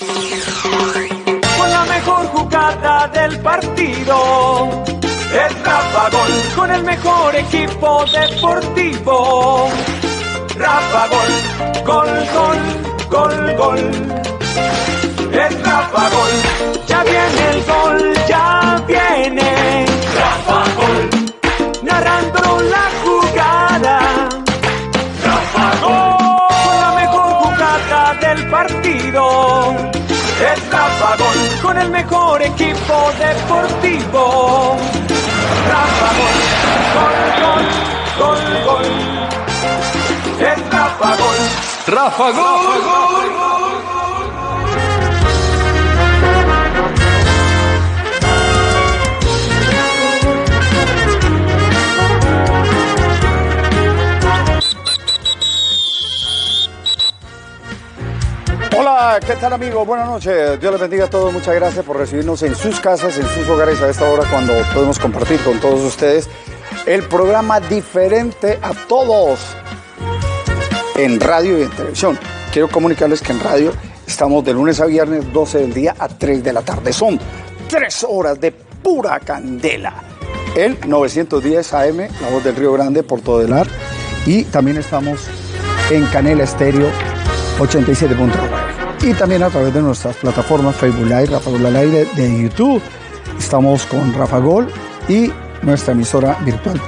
Con la mejor jugada del partido. Es Rafa Gol. Con el mejor equipo deportivo. Rafa Gol. Gol, gol, gol, gol. Es Rafa Gol. Ya viene el gol, ya Con el mejor equipo deportivo. Rafa Gol. Gol, gol, gol, gol. Es Rafa Gol. Rafa Gol. Hola, ¿qué tal amigos? Buenas noches. Dios les bendiga a todos. Muchas gracias por recibirnos en sus casas, en sus hogares a esta hora cuando podemos compartir con todos ustedes el programa diferente a todos en radio y en televisión. Quiero comunicarles que en radio estamos de lunes a viernes 12 del día a 3 de la tarde. Son tres horas de pura candela. En 910 AM, La Voz del Río Grande, Porto del Ar. Y también estamos en Canela Estéreo 87.9. Y también a través de nuestras plataformas Facebook Live, Rafa Gol al aire de YouTube. Estamos con Rafa Gol y nuestra emisora virtual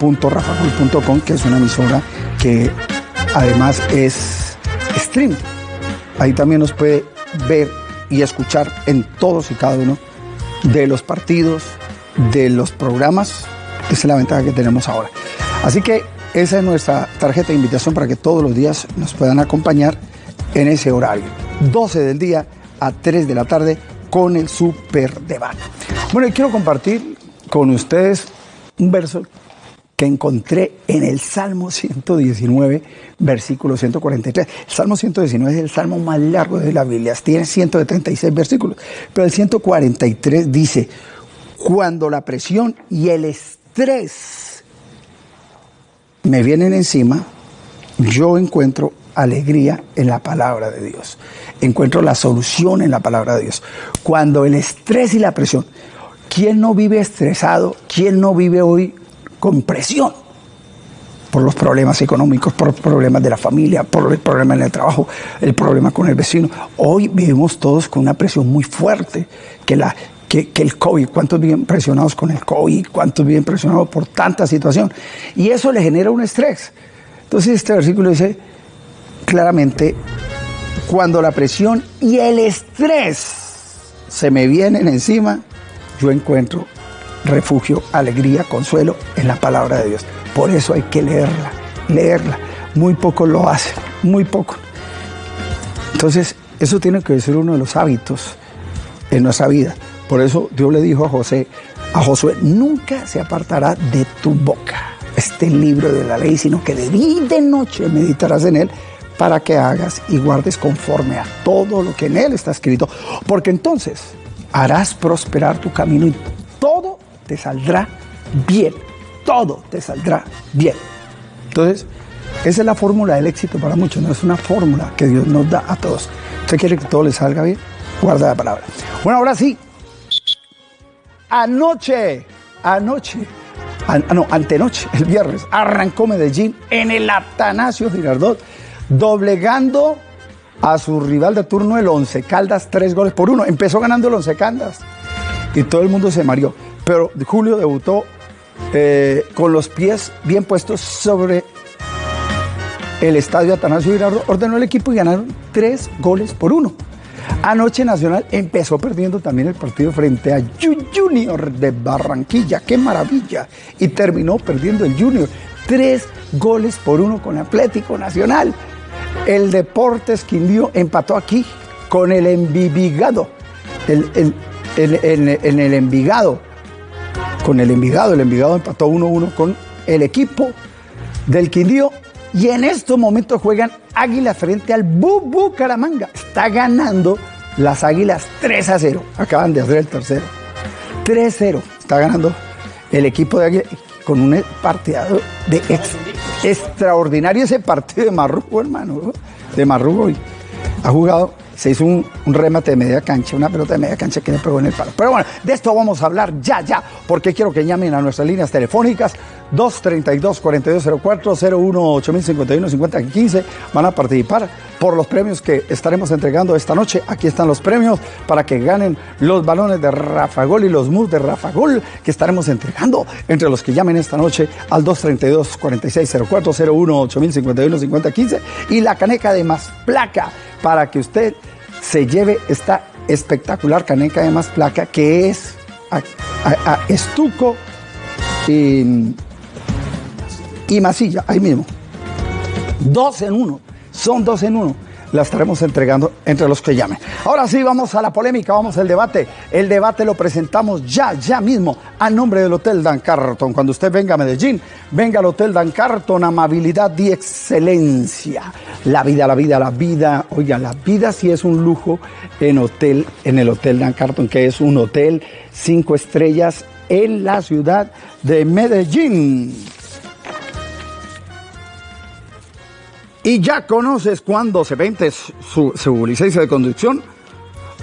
www.rafagol.com, que es una emisora que además es stream. Ahí también nos puede ver y escuchar en todos y cada uno de los partidos, de los programas. Esa es la ventaja que tenemos ahora. Así que esa es nuestra tarjeta de invitación para que todos los días nos puedan acompañar en ese horario. 12 del día a 3 de la tarde con el super debate. Bueno, y quiero compartir con ustedes un verso que encontré en el Salmo 119, versículo 143. El Salmo 119 es el salmo más largo de la Biblia, tiene 136 versículos, pero el 143 dice, cuando la presión y el estrés me vienen encima, yo encuentro alegría en la palabra de Dios. Encuentro la solución en la palabra de Dios. Cuando el estrés y la presión, ¿quién no vive estresado? ¿Quién no vive hoy con presión? Por los problemas económicos, por los problemas de la familia, por el problema en el trabajo, el problema con el vecino. Hoy vivimos todos con una presión muy fuerte, que, la, que, el COVID, cuántos viven presionados con el COVID, cuántos viven presionados por tanta situación. Y eso le genera un estrés. Entonces este versículo dice claramente, cuando la presión y el estrés se me vienen encima, yo encuentro refugio, alegría, consuelo en la palabra de Dios. Por eso hay que leerla, leerla. Muy poco lo hacen, muy poco. Entonces, eso tiene que ser uno de los hábitos en nuestra vida. Por eso Dios le dijo a José, a Josué, nunca se apartará de tu boca este libro de la ley, sino que de día y de noche meditarás en él para que hagas y guardes conforme a todo lo que en él está escrito. Porque entonces harás prosperar tu camino y todo te saldrá bien. Todo te saldrá bien. Entonces, esa es la fórmula del éxito para muchos, no es una fórmula que Dios nos da a todos. ¿Usted quiere que todo le salga bien? Guarda la palabra. Bueno, ahora sí. Anoche, anoche, an- no, antenoche, el viernes, arrancó Medellín en el Atanasio Girardot, doblegando a su rival de turno, el Once Caldas, tres goles por uno. Empezó ganando el Once Caldas y todo el mundo se mareó. Pero Julio debutó eh, con los pies bien puestos sobre el estadio Atanasio Girardot, ordenó el equipo y ganaron tres goles por uno. Anoche Nacional empezó perdiendo también el partido frente a Ju- Junior de Barranquilla. ¡Qué maravilla! Y terminó perdiendo el Junior. Tres goles por uno con Atlético Nacional. El Deportes Quindío empató aquí con el Envigado. El- en el Envigado. Con el Envigado. El Envigado empató 1-1 con el equipo del Quindío. Y en estos momentos juegan Águilas frente al Bubu Caramanga. Está ganando las Águilas 3 a 0. Acaban de hacer el tercero. 3-0. Está ganando el equipo de Águilas con un partido de ex- extraordinario ese partido de Marrugo, hermano. De Marrugo. Ha jugado se hizo un, remate de media cancha, una pelota de media cancha que le pegó en el palo. Pero bueno, de esto vamos a hablar ya, ya, porque quiero que llamen a nuestras líneas telefónicas 232-4204, 01 8051 5015. Van a participar por los premios que estaremos entregando esta noche. Aquí están los premios para que ganen los balones de Rafa Gol y los mus de Rafa Gol que estaremos entregando entre los que llamen esta noche al 232-4604, 01 8051 5015 y la caneca de más placa para que usted se lleve esta espectacular caneca de más placa que es a, estuco y, y masilla, ahí mismo. Dos en uno, son dos en uno. La estaremos entregando entre los que llamen. Ahora sí, vamos a la polémica, vamos al debate. El debate lo presentamos ya, ya mismo, a nombre del Hotel Dan Carton. Cuando usted venga a Medellín, venga al Hotel Dan Carton, amabilidad y excelencia. La vida, la vida, la vida. Oiga, la vida sí es un lujo en, hotel, en el Hotel Dan Carton, que es un hotel cinco estrellas en la ciudad de Medellín. Y ya conoces cuándo se vende su, su licencia de conducción.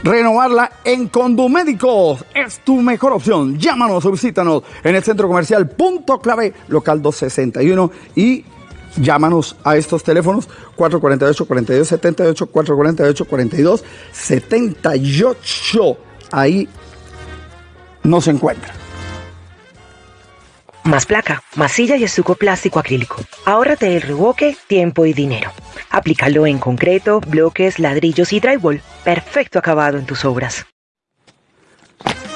Renovarla en Condumédicos es tu mejor opción. Llámanos o visítanos en el centro comercial Punto Clave, local 261 y llámanos a estos teléfonos 448-4278, 448-4278. Ahí nos encuentra. Más placa, masilla y estuco plástico acrílico. Ahórrate el revoque, tiempo y dinero. Aplícalo en concreto, bloques, ladrillos y drywall. Perfecto acabado en tus obras.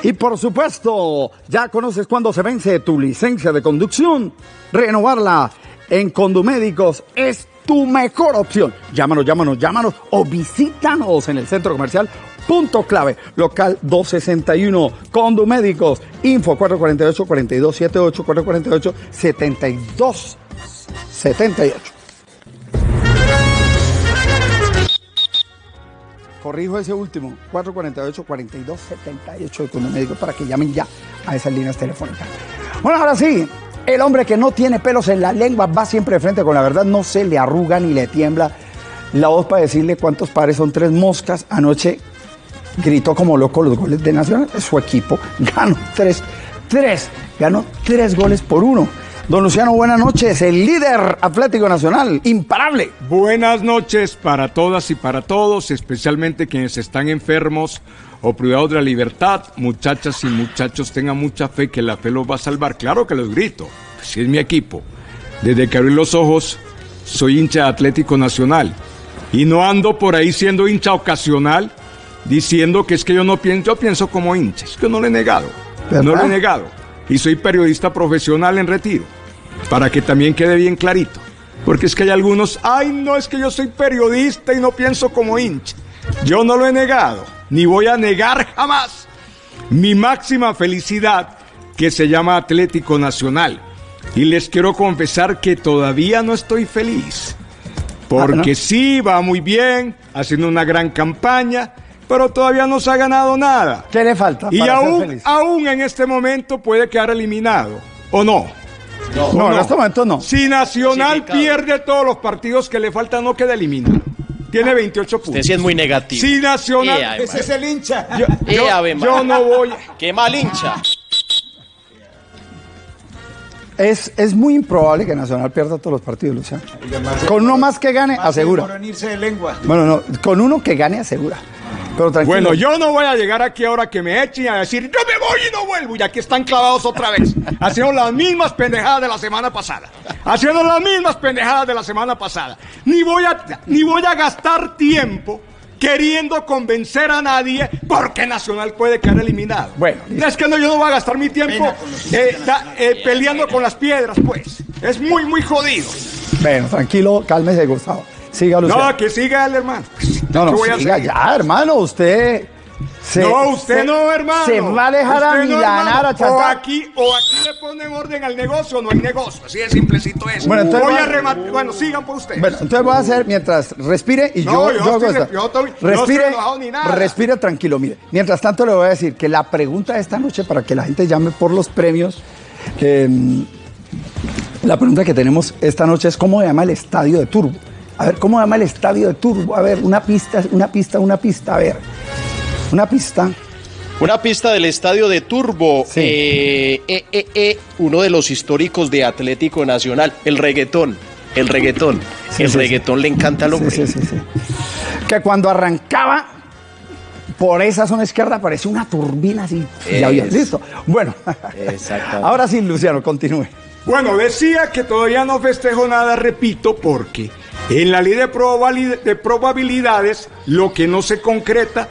Y por supuesto, ya conoces cuándo se vence tu licencia de conducción. Renovarla en Condumédicos es tu mejor opción. Llámanos, llámanos, llámanos o visítanos en el centro comercial Punto clave, local 261, Condumédicos, info 448-4278, 448-7278. Corrijo ese último, 448-4278 de Condumédicos para que llamen ya a esas líneas telefónicas. Bueno, ahora sí, el hombre que no tiene pelos en la lengua va siempre de frente con la verdad, no se le arruga ni le tiembla la voz para decirle cuántos pares son tres moscas. Anoche gritó como loco los goles de Nacional. Su equipo ganó tres, tres, ganó tres goles por uno. Don Luciano, buenas noches, el líder Atlético Nacional, imparable. Buenas noches para todas y para todos, especialmente quienes están enfermos o privados de la libertad. Muchachas y muchachos, tengan mucha fe que la fe los va a salvar. Claro que los grito, si es mi equipo. Desde que abrí los ojos, soy hincha de Atlético Nacional. Y no ando por ahí siendo hincha ocasional, diciendo que es que yo no pienso, yo pienso como hincha, es que no lo he negado, ¿Verdad? no lo he negado. Y soy periodista profesional en retiro, para que también quede bien clarito. Porque es que hay algunos, ay no, es que yo soy periodista y no pienso como hincha. Yo no lo he negado, ni voy a negar jamás mi máxima felicidad que se llama Atlético Nacional. Y les quiero confesar que todavía no estoy feliz. Porque Ah, ¿no? sí, va muy bien, haciendo una gran campaña, pero todavía no se ha ganado nada. ¿Qué le falta? Y para ser aún, feliz? aún en este momento puede quedar eliminado, ¿o no? no, en este momento no. Si Nacional pierde todos los partidos que le faltan, no queda eliminado. Tiene 28 puntos. Usted sí es muy negativo. Si Nacional... Ea, Ese es el hincha. Ea, Yo, Ave yo no voy... ¡Qué mal hincha! Es, es muy improbable que Nacional pierda todos los partidos, Luciano. Con uno más que gane, asegura. de lengua. Bueno, no, con uno que gane, asegura. Pero tranquilo. Bueno, yo no voy a llegar aquí ahora que me echen a decir, yo me voy y no vuelvo, y aquí están clavados otra vez, haciendo las mismas pendejadas de la semana pasada, haciendo las mismas pendejadas de la semana pasada. Ni voy a, ni voy a gastar tiempo queriendo convencer a nadie porque Nacional puede quedar eliminado. Bueno, listo. es que no, yo no voy a gastar mi tiempo eh, da- eh, peleando con las piedras, pues. Es muy, muy jodido. Bueno, tranquilo, cálmese, Gustavo. Siga, Luciano. No, que siga el hermano. No, no, ¿Qué voy a siga ya, hermano, usted... se- no, usted se- no, hermano. Se va a dejar a no, milanar, hermano. a O aquí, o aquí le ponen orden al negocio o no hay negocio. Así de simplecito es. Bueno, entonces Voy va- a rematar. Bueno, sigan por ustedes. Bueno, entonces voy a hacer mientras respire y No, yo, yo yo hago estoy- esta. yo estoy- no respire, enojado ni nada. respire tranquilo, mire. Mientras tanto le voy a decir que la pregunta de esta noche para que la gente llame por los premios, eh, la pregunta que tenemos esta noche es cómo se llama el estadio de Turbo. A ver, ¿cómo llama el estadio de Turbo? A ver, una pista, una pista, una pista. A ver, una pista. Una pista del estadio de Turbo, Sí. eh, eh, eh, eh, uno de los históricos de Atlético Nacional, el reggaetón, el reggaetón, Sí, el sí, reggaetón le encanta al hombre. sí, sí, sí. Que cuando arrancaba por esa zona izquierda parecía una turbina así. Ya había- listo. Bueno, Exactamente. ahora sí, Luciano, continúe. Bueno, decía que todavía no festejo nada, repito, porque en la ley de, de probabilidades lo que no se concreta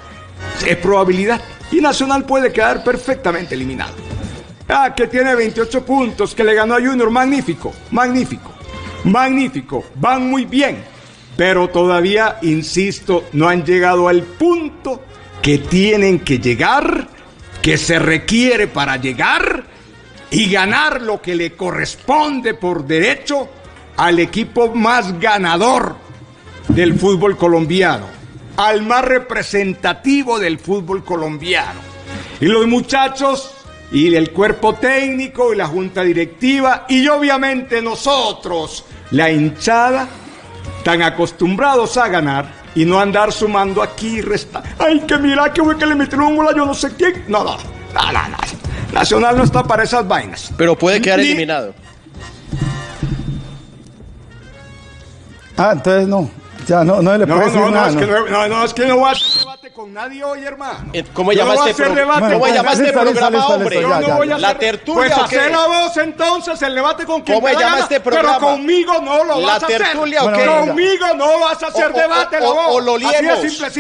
es probabilidad. Y Nacional puede quedar perfectamente eliminado. Ah, que tiene 28 puntos, que le ganó a Junior, magnífico, magnífico, magnífico, van muy bien. Pero todavía, insisto, no han llegado al punto que tienen que llegar, que se requiere para llegar y ganar lo que le corresponde por derecho al equipo más ganador del fútbol colombiano, al más representativo del fútbol colombiano. Y los muchachos y el cuerpo técnico y la junta directiva y obviamente nosotros, la hinchada, tan acostumbrados a ganar y no andar sumando aquí y restando. Ay, que mira que fue que le metieron un gol a yo no sé quién. No, no, no, no, no. Nacional no está para esas vainas. Pero puede quedar eliminado. Ah, entonces no. Ya no, no le puedo no, decir no, nada. es no. que no, no, es que no voy a hacer debate con nadie hoy, hermano. Eh, ¿Cómo Yo llama no este pro- debate ¿Cómo con llama nadie. este listo, listo, programa, listo, hombre? listo, Yo ya, no voy La tertulia, Pues ¿o hacer qué? la voz entonces, el debate con quien ¿Cómo te da llama gana, este Pero programa? conmigo no lo ¿La vas a hacer. tertulia o qué? Conmigo no vas a hacer debate, o- la voz. o lo liemos,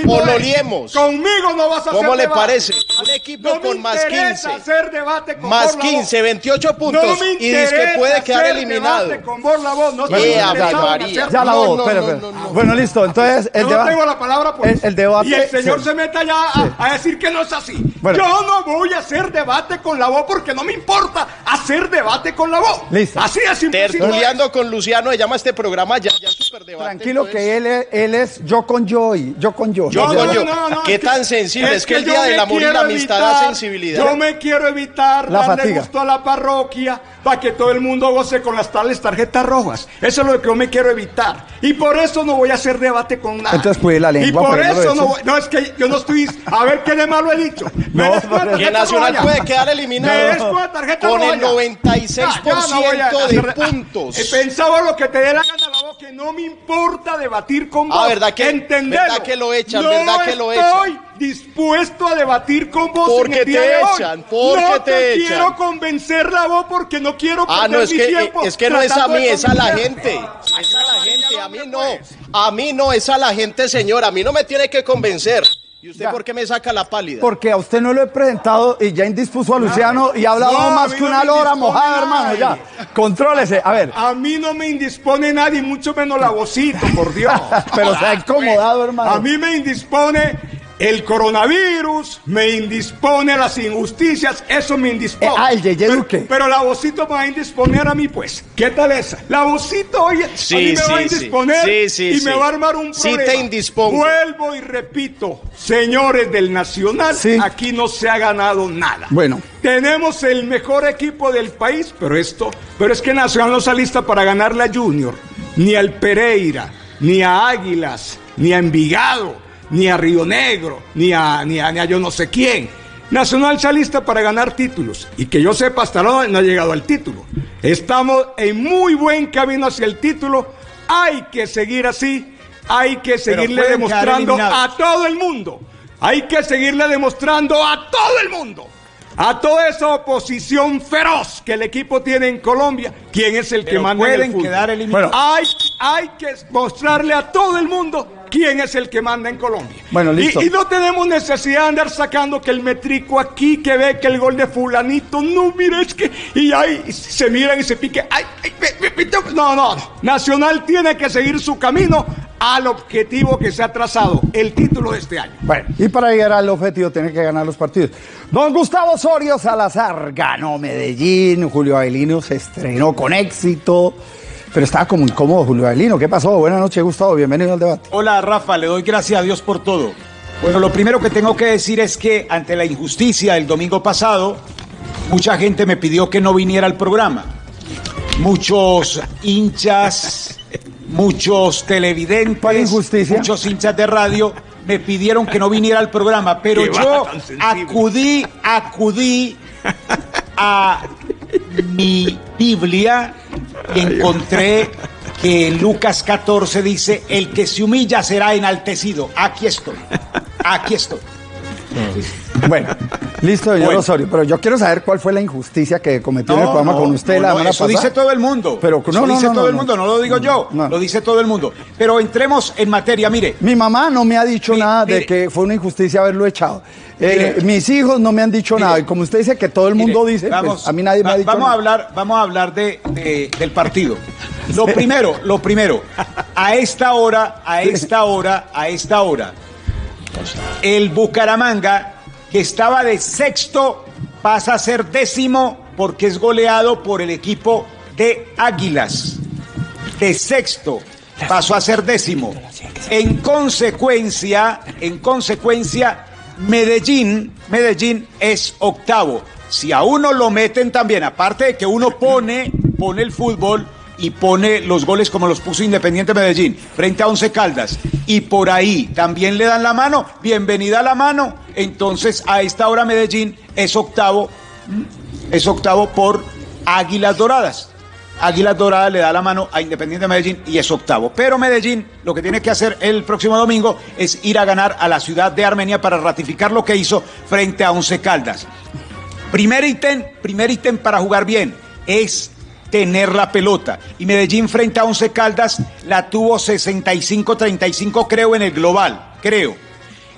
o lo liemos. Conmigo no vas a hacer ¿Cómo le debate. parece? Un equipo con más interesa 15. hacer debate con Más Borla Voz. 15, 28 puntos. No me y dice que puede quedar eliminado. debate con. No ya, la voz. Bueno, listo. Entonces, el debate. tengo la palabra, pues. El- el debate- Y el señor. Se meta ya a, a decir que no es así. Bueno. Yo no voy a hacer debate con la voz porque no me importa hacer debate con la voz. Listo. Así de simple. Tertuleando con Luciano, se llama este programa ya, ya Superdebate. Tranquilo entonces. que él es, él es yo con yo y yo con yo. Yo con yo. ¿Qué es que- tan sensible? Es que el día del amor y la amistad da evitar- sensibilidad. Yo me quiero evitar La darle fatiga. gusto a la parroquia para que todo el mundo goce con las tales tarjetas rojas. Eso es lo que yo me quiero evitar. Y por eso no voy a hacer debate con nadie. Entonces, cuide la lengua, Y por no eso he no voy. No, es que yo no estoy. A ver qué de malo he dicho. Me No, Que Nacional puede quedar eliminado con la tarjeta con roja el ya. 96% Ya, ya no voy a de puntos. Ah, pensaba lo que te dé la gana la voz, que no me importa debatir con vos. Ah, ¿verdad que- Entenderlo. verdad que lo echan, no verdad que lo estoy echan? dispuesto a debatir con vos Porque en el día te de hoy. echan, porque no te te, echan. quiero convencer la voz porque no quiero Ah, perder no, es mi que, tiempo es que no es a mí, es a la gente. Es a la gente, a mí no. A mí no, es a la gente, señor. A mí no me tiene que convencer. ¿Y usted Ya. por qué me saca la pálida? Porque a usted no lo he presentado y ya indispuso a Luciano y ha hablado No, más que una lora mojada, hermano. Ya, contrólese. A ver, A mí no me indispone nadie, mucho menos la vocito, por Dios. pero se ha incomodado, hermano. A mí me indispone el coronavirus, me indispone las injusticias, eso me indispone. Eh, ah, el Yeye Pero- Duque. Pero, la vocito me va a indisponer a mí, pues. ¿Qué tal esa? La vocito, oye, a mí Sí, me va a sí, sí. indisponer Sí, sí, y sí. me va a armar un Sí problema. te indispongo. Vuelvo y repito, señores del Nacional, Sí. aquí no se ha ganado nada. Bueno. Tenemos el mejor equipo del país, pero esto, pero es que Nacional no está lista para ganarle a Junior, ni al Pereira, ni a Águilas, ni a Envigado, ni a Río Negro, ni a, ni a, ni a yo no sé quién. Nacional está lista para ganar títulos y que yo sepa hasta ahora no ha llegado al título. Estamos en muy buen camino hacia el título. Hay que seguir así. Hay que seguirle pueden demostrando a todo el mundo. Hay que seguirle demostrando a todo el mundo. A toda esa oposición feroz que el equipo tiene en Colombia, quién es el que manda en el pueden fútbol. quedar eliminados. Hay, hay que mostrarle a todo el mundo quién es el que manda en Colombia. Bueno, listo. Y, y no tenemos necesidad de andar sacando que el metrico aquí, que ve que el gol de fulanito, no, mire, es que, y ahí se miran y se pique. Ay, no, no. Nacional tiene que seguir su camino al objetivo que se ha trazado, el título de este año. Bueno, y para llegar al objetivo tiene que ganar los partidos. Don Gustavo Osorio Salazar ganó Medellín, Julio Avelino se estrenó con éxito, pero estaba como incómodo Julio Avelino. ¿Qué pasó? Buenas noches, Gustavo, bienvenido al debate. Hola Rafa, le doy gracias a Dios por todo. Bueno, lo primero que tengo que decir es que ante la injusticia del domingo pasado, mucha gente me pidió que no viniera al programa. Muchos hinchas, muchos televidentes, muchos hinchas de radio me pidieron que no viniera al programa, pero Qué yo acudí, acudí a mi Biblia y encontré que Lucas 14 dice, el que se humilla será enaltecido. Aquí estoy, aquí estoy. Bueno, listo, señor Bueno. Osorio, pero yo quiero saber cuál fue la injusticia que cometió en el programa con usted no, la semana eso pasada. dice todo el mundo. Pero eso dice todo el mundo, no lo digo yo, lo dice todo el mundo. Pero entremos en materia, mire. Mi mamá no me ha dicho Mi- nada de que fue una injusticia haberlo echado. Eh, mis hijos no me han dicho Mire. nada. Y como usted dice que todo el mundo dice, pues, a mí nadie me ha dicho vamos nada. A hablar, vamos a hablar de, de- del partido. Lo primero, lo primero, a esta hora, a esta hora, a esta hora, el Bucaramanga, que estaba de sexto, pasa a ser décimo porque es goleado por el equipo de Águilas. De sexto pasó a ser décimo. En consecuencia, en consecuencia, Medellín, Medellín es octavo. Si a uno lo meten también, aparte de que uno pone, pone el fútbol y pone los goles como los puso Independiente Medellín frente a Once Caldas y por ahí también le dan la mano, bienvenida a la mano, entonces a esta hora Medellín es octavo, es octavo por Águilas Doradas. Águilas Doradas le da la mano a Independiente Medellín y es octavo. Pero Medellín lo que tiene que hacer el próximo domingo es ir a ganar a la ciudad de Armenia para ratificar lo que hizo frente a Once Caldas. Primer ítem, primer ítem para jugar bien es tener la pelota. Y Medellín frente a Once Caldas la tuvo 65-35 creo en el global, creo.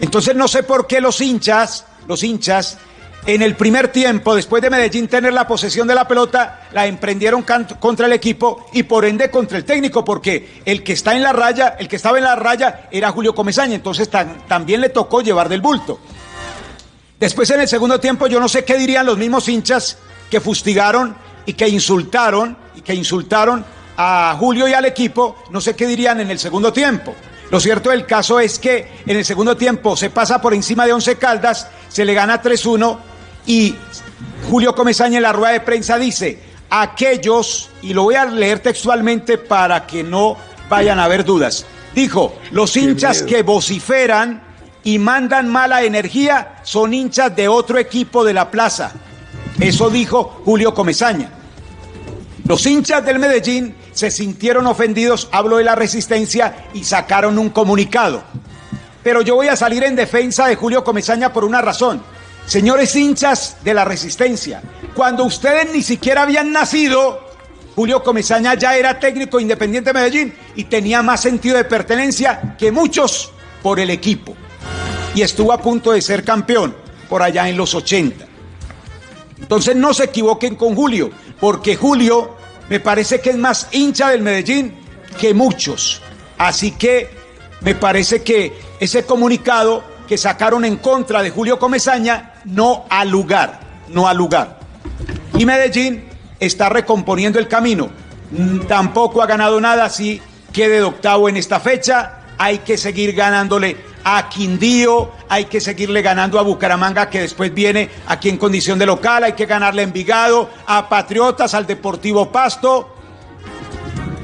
Entonces no sé por qué los hinchas, los hinchas, en el primer tiempo, después de Medellín tener la posesión de la pelota, la emprendieron contra el equipo y por ende contra el técnico, porque el que está en la raya, el que estaba en la raya era Julio Comesaña, entonces también le tocó llevar del bulto. Después en el segundo tiempo yo no sé qué dirían los mismos hinchas que fustigaron y que insultaron y que insultaron a Julio y al equipo, no sé qué dirían en el segundo tiempo. Lo cierto del caso es que en el segundo tiempo se pasa por encima de 11 Caldas, se le gana 3-1 y Julio Comesaña en la rueda de prensa dice, aquellos, y lo voy a leer textualmente para que no vayan a haber dudas, dijo, los hinchas que vociferan y mandan mala energía son hinchas de otro equipo de la plaza. Eso dijo Julio Comesaña. Los hinchas del Medellín se sintieron ofendidos, hablo de la resistencia, y sacaron un comunicado. Pero yo voy a salir en defensa de Julio Comesaña por una razón. Señores hinchas de la resistencia, cuando ustedes ni siquiera habían nacido, Julio Comesaña ya era técnico independiente de Medellín y tenía más sentido de pertenencia que muchos por el equipo. Y estuvo a punto de ser campeón por allá en los 80. Entonces no se equivoquen con Julio, porque Julio me parece que es más hincha del Medellín que muchos. Así que me parece que ese comunicado que sacaron en contra de Julio Comesaña no ha lugar, no ha lugar. Y Medellín está recomponiendo el camino. Mm, Tampoco ha ganado nada, así quede de octavo en esta fecha. Hay que seguir ganándole a Quindío, hay que seguirle ganando a Bucaramanga, que después viene aquí en condición de local, hay que ganarle a Envigado, a Patriotas, al Deportivo Pasto,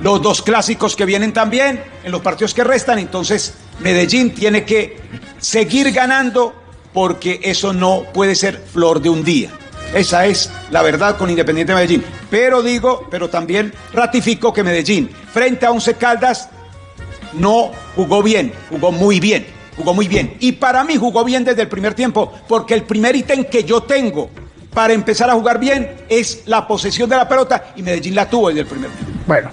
los dos clásicos que vienen también en los partidos que restan. Entonces, Medellín tiene que seguir ganando porque eso no puede ser flor de un día. Esa es la verdad con Independiente Medellín. Pero digo, pero también ratifico que Medellín, frente a Once Caldas, no jugó bien, jugó muy bien, jugó muy bien. Y para mí jugó bien desde el primer tiempo, porque el primer ítem que yo tengo para empezar a jugar bien es la posesión de la pelota y Medellín la tuvo desde el primer tiempo. Bueno,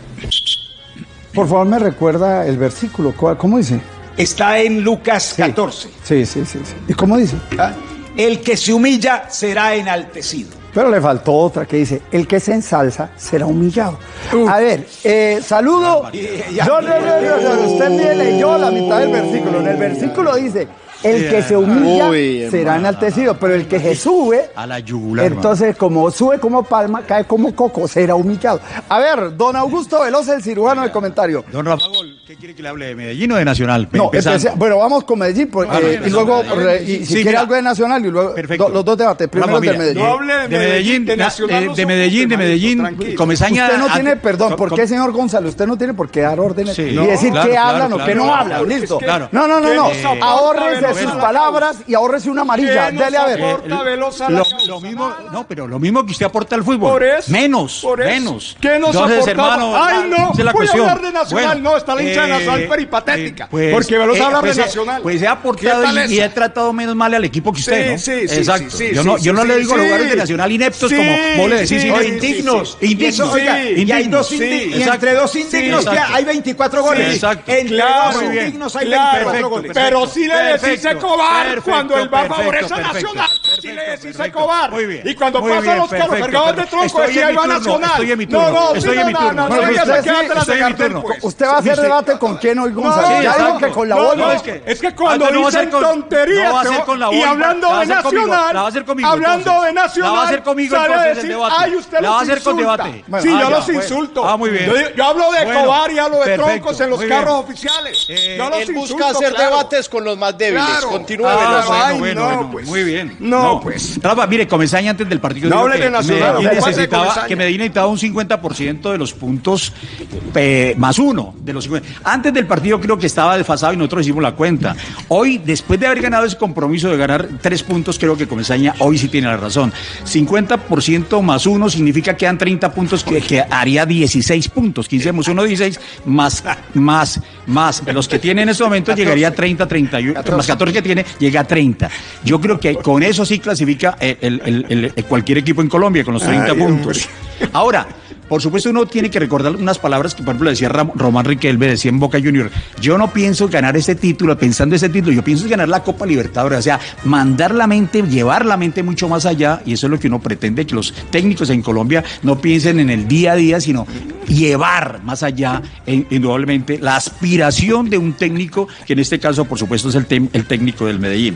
por favor me recuerda el versículo. ¿Cuál- ¿Cómo dice? Está en Lucas 14. Sí, sí, sí. sí. ¿Y cómo dice? ¿ah? El que se humilla será enaltecido. Pero le faltó otra que dice, el que se ensalza será humillado. A ver, eh, saludo. No, no, no, no, usted me leyó la mitad del versículo. En el versículo dice, el que se humilla Uy, será enaltecido, pero el que se sube, A la yugular. entonces como sube como palma, cae como coco, será humillado. A ver, don Augusto Veloz, el cirujano de comentario. Don Rafa Gol, ¿qué quiere que le hable de Medellín o de Nacional? No, empecé- bueno, vamos con Medellín porque, Ah, eh, y luego, no, re- y si sí, quiere mira. algo de Nacional y luego Perfecto. do- los dos debates. Primero Rafa, del Medellín. No hable de De Medellín, de na- Nacional de Medellín, de Medellín. Comesaña. Usted no a- tiene, perdón, ¿por qué, señor Gonzalo? Usted no tiene por qué dar órdenes Sí. y decir claro, qué claro, hablan o qué no hablan. Listo. No, no, no, no. nos sus a la palabras y ahórrese una amarilla. ¿Qué nos Dele a ver. aporta veloz a la Lo, lo mismo, no, pero lo mismo que usted aporta al fútbol. Por eso, menos, por eso. menos. ¿Qué nos Entonces, hermano, Ay, la- no, es la voy a cuestión. hablar de Nacional. No, está la hincha de Nacional peripatética. Porque Veloz habla de pues, eh, Nacional. Pues he aportado ¿Qué tal y, y he tratado menos mal al equipo que usted, Sí, ¿no? sí, sí, Exacto. sí, sí, yo no, sí, yo no sí, le digo sí. jugadores de Nacional ineptos como vos le decís. sino indignos. Indignos. Y hay dos indignos. y entre dos indignos hay 24 goles. Exacto. Entre Claro, dos indignos hay Claro, 24 perfecto, goles. Pero sí le decís Perfecto, Escobar perfecto, cuando él va a favorecer a Nacional. Perfecto, le decís. Muy bien, Y cuando muy pasan bien, los carros cargados de tronco decía ahí va Nacional. estoy en mi No, turno, no, estoy en mi no, turno. no, no, usted pues. Usted va a hacer debate con quién hoy, Gonzalo. Sí, ya dijo que con la No, bola. no, es que- es cuando dicen tonterías y hablando de Nacional, hablando de Nacional, La va a hacer conmigo, sale a decir, debate. ay, usted La los va a hacer con insulta. sí, yo los insulto. Ah, muy bien. Yo, hablo de Bueno, Cobar y hablo de troncos en los carros oficiales. Yo los Él busca hacer claro. debates con los más débiles. Claro. Continúe, Ah, bueno, bueno, no, bueno, pues. muy bien. No, pues. Rafa, mire, Comesaña antes del partido No hable que de Nacional, Medellín no necesitaba, que Medellín necesitaba un 50% de los puntos eh, más uno de los 50. Antes del partido creo que estaba desfasado y nosotros hicimos la cuenta. Hoy, después de haber ganado ese compromiso de ganar tres puntos, creo que Comesaña hoy sí tiene la razón. 50% más uno significa que dan 30 puntos, que, que haría 16 puntos. 15 más uno, 16, más, más, más. Los que tiene en este momento llegaría a 30, 31, más 14 que tiene, llega a 30. Yo creo que con eso sí clasifica el, el- el- cualquier equipo en Colombia, con los 30 Ay, puntos. Ahora, por supuesto, uno tiene que recordar unas palabras que, por ejemplo, decía Román Riquelme, decía en Boca Junior. Yo no pienso ganar este título, pensando ese título, yo pienso ganar la Copa Libertadores. O sea, mandar la mente, llevar la mente mucho más allá, y eso es lo que uno pretende, que los técnicos en Colombia no piensen en el día a día, sino llevar más allá, eh, indudablemente, la aspiración de un técnico, que en este caso, por supuesto, es el, el técnico del Medellín.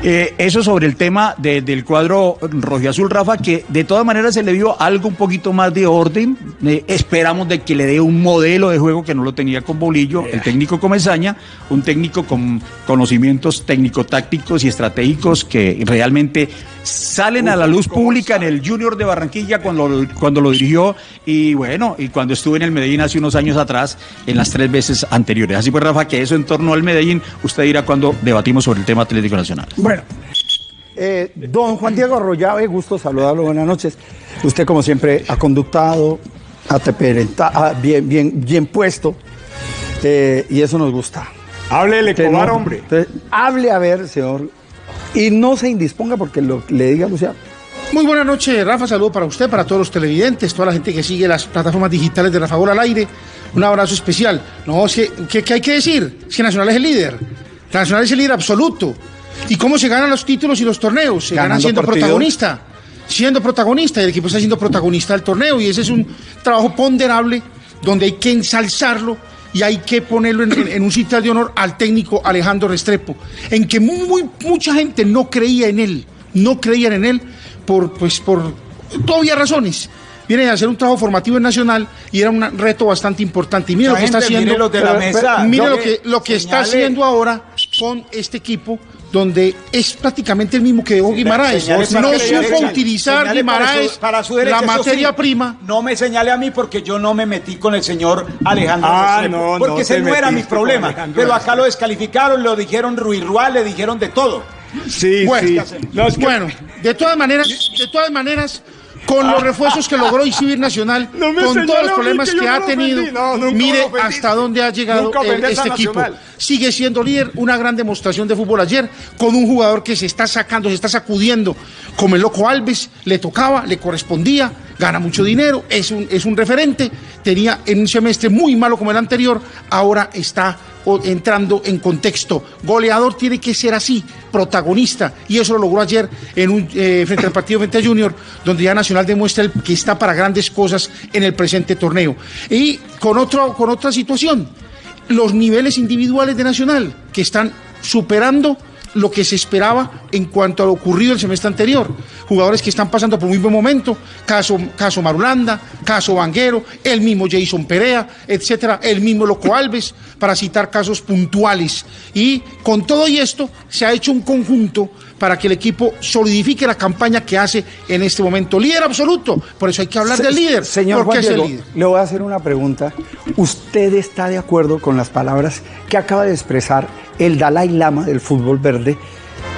Eh, eso sobre el tema de- del cuadro rojiazul, Rafa, que de todas maneras se le dio algo un poquito más de orden. Eh, esperamos de que le dé un modelo de juego que no lo tenía con Bolillo, el técnico Comesaña, un técnico con conocimientos técnico-tácticos y estratégicos que realmente salen a la luz pública en el Junior de Barranquilla cuando, lo- cuando lo dirigió y bueno, y cuando estuve en el Medellín hace unos años atrás, en las tres veces anteriores. Así pues, Rafa, que eso en torno al Medellín, usted dirá cuando debatimos sobre el tema Atlético Nacional. Bueno, eh, don Juan Diego Arroyave, gusto saludarlo, buenas noches. Usted, como siempre, ha conductado, ha bien, bien, bien puesto, eh, y eso nos gusta. Háblele, Cobar, no- hombre. entonces, hable a ver, señor, y no se indisponga porque lo, le diga a Luciano. Muy buenas noches, Rafa. Saludo para usted, para todos los televidentes, toda la gente que sigue las plataformas digitales de Rafa Gol al aire. Un abrazo especial. No, es que, ¿qué, qué hay que decir? Es que Nacional es el líder. Nacional es el líder absoluto. ¿Y cómo se ganan los títulos y los torneos? Se ganan Ganando siendo partidos. protagonista. Siendo protagonista. Y el equipo está siendo protagonista del torneo. Y ese es un trabajo ponderable donde hay que ensalzarlo y hay que ponerlo en, en- en un sitio de honor al técnico Alejandro Restrepo, en que muy, muy- mucha gente no creía en él, no creían en él por, pues, por todavía razones. Viene a hacer un trabajo formativo en Nacional y era un reto bastante importante. Y mire lo que está haciendo. mire pero- pero mire lo que lo que está haciendo ahora con este equipo donde es prácticamente el mismo que dejó Guimaraes. Para No supo utilizar para Guimaraes su- para su derecha, la materia sí. prima. No me señale a mí porque yo no me metí con el señor Alejandro Ah, Restrepo, no, no porque ese no era mi problema. Pero acá lo descalificaron, lo dijeron Ruirrual, le dijeron de todo. Sí, Bueno, sí. No, es que- bueno, de todas maneras, de todas maneras, con los refuerzos que logró Exhibir Nacional, No con todos los problemas que ha tenido. No, mire hasta dónde ha llegado el- este equipo. Sigue siendo líder, una gran demostración de fútbol ayer, con un jugador que se está sacando, se está sacudiendo, como el loco Alves, le tocaba, le correspondía, gana mucho dinero, es un, es un referente, tenía en un semestre muy malo como el anterior, ahora está entrando en contexto. Goleador tiene que ser así, protagonista, y eso lo logró ayer en un, eh, frente al partido frente a Junior, donde ya Nacional demuestra que está para grandes cosas en el presente torneo. Y con, con otra situación, los niveles individuales de Nacional, que están superando lo que se esperaba en cuanto a lo ocurrido el semestre anterior. Jugadores que están pasando por muy buen momento, caso, caso Marulanda, caso Vanguero, el mismo Jason Perea, etcétera, el mismo Loco Alves, para citar casos puntuales. Y con todo y esto se ha hecho un conjunto para que el equipo solidifique la campaña que hace en este momento. Líder absoluto, por eso hay que hablar Se- del líder. Señor Juan es el Diego, líder. le voy a hacer una pregunta. ¿Usted está de acuerdo con las palabras que acaba de expresar el Dalai Lama del fútbol verde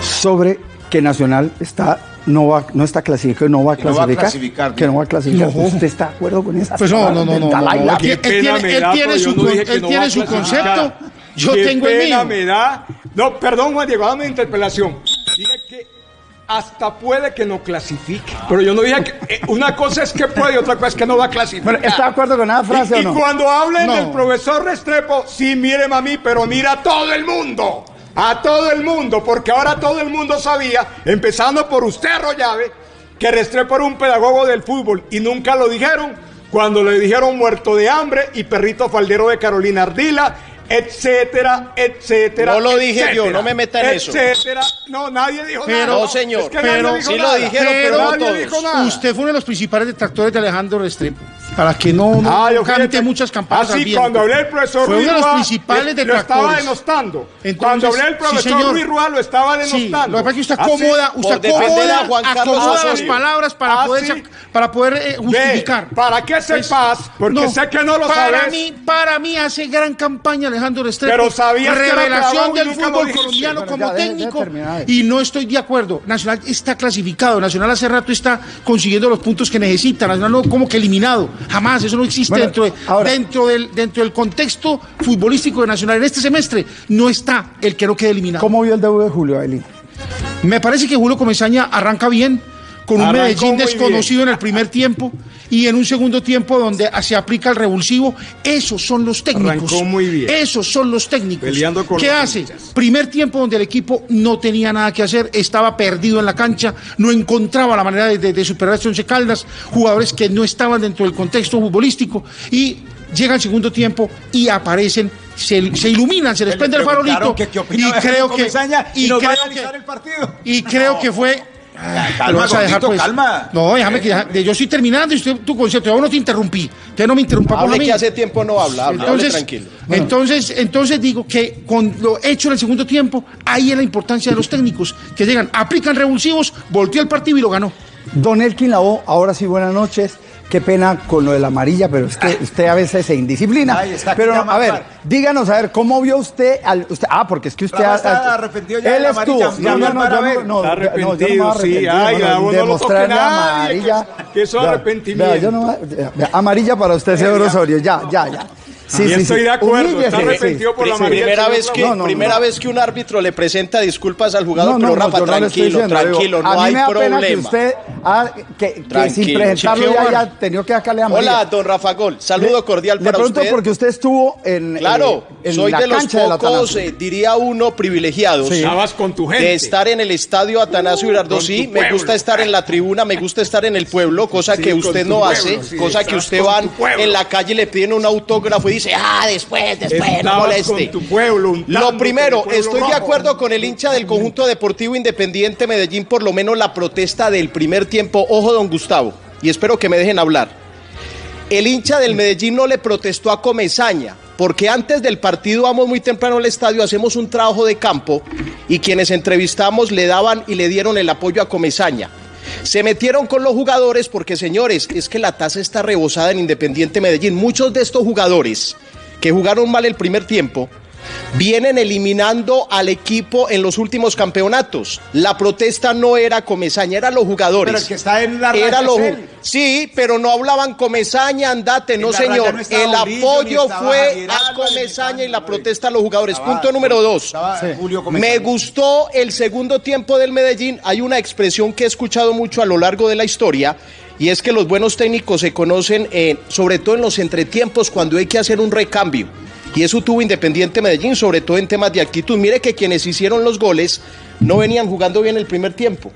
sobre que Nacional está no va no está clasificado, no va a Que no va a clasificar, clasificar, que no va a clasificar? No. ¿Usted está de acuerdo con esas Pues no, no, no, no, Él tiene- su con- él no tiene su clasificar. concepto, yo Qué tengo el pena mío. me da. No, perdón, Juan Diego, dame interpelación. Hasta puede que no clasifique. Pero yo no dije que. eh, una cosa es que puede y otra cosa es que no va a clasificar. Bueno, ¿Está de acuerdo con esa frase y, o y no? cuando hablen No. del profesor Restrepo, sí, miren a mí, pero mira a todo el mundo. A todo el mundo, porque ahora todo el mundo sabía, empezando por usted, Rollave, que Restrepo era un pedagogo del fútbol y nunca lo dijeron cuando le dijeron muerto de hambre y perrito faldero de Carolina Ardila, etcétera, etcétera. No lo dije etcétera, yo, no me meta en eso. Etcétera. No, nadie dijo Pero- nada. No, señor. Es que Pero- sí lo dijeron, pero no nadie todos. dijo nada. Usted fue uno de los principales detractores de Alejandro Restrepo. Para que no, no Ah, yo cante fíjate. muchas campanas. Ah, sí, viento. cuando hablé del profesor Fue Ruiz uno de los principales eh, Lo estaba denostando. Entonces, cuando hablé sí, profesor señor. Ruiz Rúa, lo estaba Sí, denostando. lo que pasa es que usted sí. acomoda, usted acomoda, acomoda las palabras para poder, sí. para poder eh, justificar. Ve, ¿Para qué sepas? Porque sé que no lo para sabes. Mí, para mí hace gran campaña Alejandro Restrepo. Pero era Revelación del fútbol colombiano Bueno, como ya, deje- deje técnico. Y no estoy de acuerdo. Nacional está clasificado. Nacional hace rato está consiguiendo los puntos que necesita. Nacional no como que eliminado. Jamás. Eso no existe Bueno, dentro, de- ahora- dentro, del, dentro del contexto futbolístico de Nacional. En este semestre no está el que no quede eliminado. ¿Cómo vio el debut de Julio Ailín? Me parece que Julio Comesaña arranca bien, con un Arrancó Medellín desconocido en el primer tiempo y en un segundo tiempo donde se aplica el revulsivo. Esos son los técnicos. Arrancó muy bien. Esos son los técnicos. Peleando con ¿Qué hace? Primer tiempo donde el equipo no tenía nada que hacer, estaba perdido en la cancha, no encontraba la manera de, de- de superar a Once Caldas, jugadores que no estaban dentro del contexto futbolístico y llega el segundo tiempo y aparecen. Se, se iluminan, se les Le prende el farolito que qué y creo que y a creo analizar que- el partido. y creo que fue. Calma, ¿Te lo vas a dejar, gordito, pues? calma. No, déjame que deja- yo estoy terminando y usted, tu concepto. Yo no te interrumpí. Usted no me interrumpa por Hable a mí. que hace tiempo no habla, hable, hable Entonces, tranquilo. entonces, entonces digo que con lo hecho en el segundo tiempo, ahí es la importancia de los técnicos que llegan, aplican revulsivos, volteó el partido y lo ganó. Don Elkin Labo, ahora sí, buenas noches. Qué pena con lo de la amarilla, pero es que usted a veces se indisciplina. Ay, está pero a ver, díganos, a ver, ¿cómo vio usted al usted? Ah, porque es que usted ha- está ha- arrepentido ya de Él la estuvo. amarilla, No, no, no, yo no, no, Está yo- no, yo no me arrepentido, sí. Ay, Gabo, no de lo toque nadie, amarilla. que- que eso arrepentimiento. vea, yo no, vea, amarilla para usted, señor Osorio, ya, ya, ya. Sí, estoy sí. de acuerdo, Humíllese, está sí. arrepentido por la Sí. amarilla. Primera vez que No, no, primera no. vez que un árbitro le presenta disculpas al jugador, No, pero Rafa, tranquilo, tranquilo, no hay pena que problema. usted, ah, que, que sin Tranquilo, presentarlo chiquillo. ya haya tenido que sacarle amarilla. Hola, don Rafa Gol, saludo cordial Le para pregunto usted. porque usted estuvo en, Claro, eh, en soy la de los pocos, eh, diría uno, privilegiados. Sí. Estabas con tu gente. De estar en el estadio Atanasio Girardot, Con sí, tu me pueblo. gusta estar en la tribuna, me gusta estar en el pueblo, cosa que usted no hace, cosa que usted va en la calle y le piden un autógrafo y dice, ah, después, después, no moleste. con tu pueblo, untándote Lo primero, pueblo estoy de acuerdo con el hincha del conjunto deportivo independiente Medellín, por lo menos la protesta del primer tiempo. Ojo, don Gustavo, y espero que me dejen hablar. El hincha del Medellín no le protestó a Comesaña, porque antes del partido vamos muy temprano al estadio, hacemos un trabajo de campo y quienes entrevistamos le daban y le dieron el apoyo a Comesaña. Se metieron con los jugadores porque, señores, es que la tasa está rebosada en Independiente Medellín. Muchos de estos jugadores que jugaron mal el primer tiempo vienen eliminando al equipo en los últimos campeonatos. La protesta no era Comesaña, eran los jugadores. Pero el que está en la Era raya lo- es él. Sí, pero no hablaban Comesaña, andate, no señor. no el Murillo, apoyo fue a Comesaña y la protesta a los jugadores. Estaba- Punto número dos. estaba Julio Comesaña. Me gustó el segundo tiempo del Medellín. Hay una expresión que he escuchado mucho a lo largo de la historia. Y es que los buenos técnicos se conocen, eh, sobre todo en los entretiempos, cuando hay que hacer un recambio. Y eso tuvo Independiente Medellín, sobre todo en temas de actitud. Mire que quienes hicieron los goles no venían jugando bien el primer tiempo.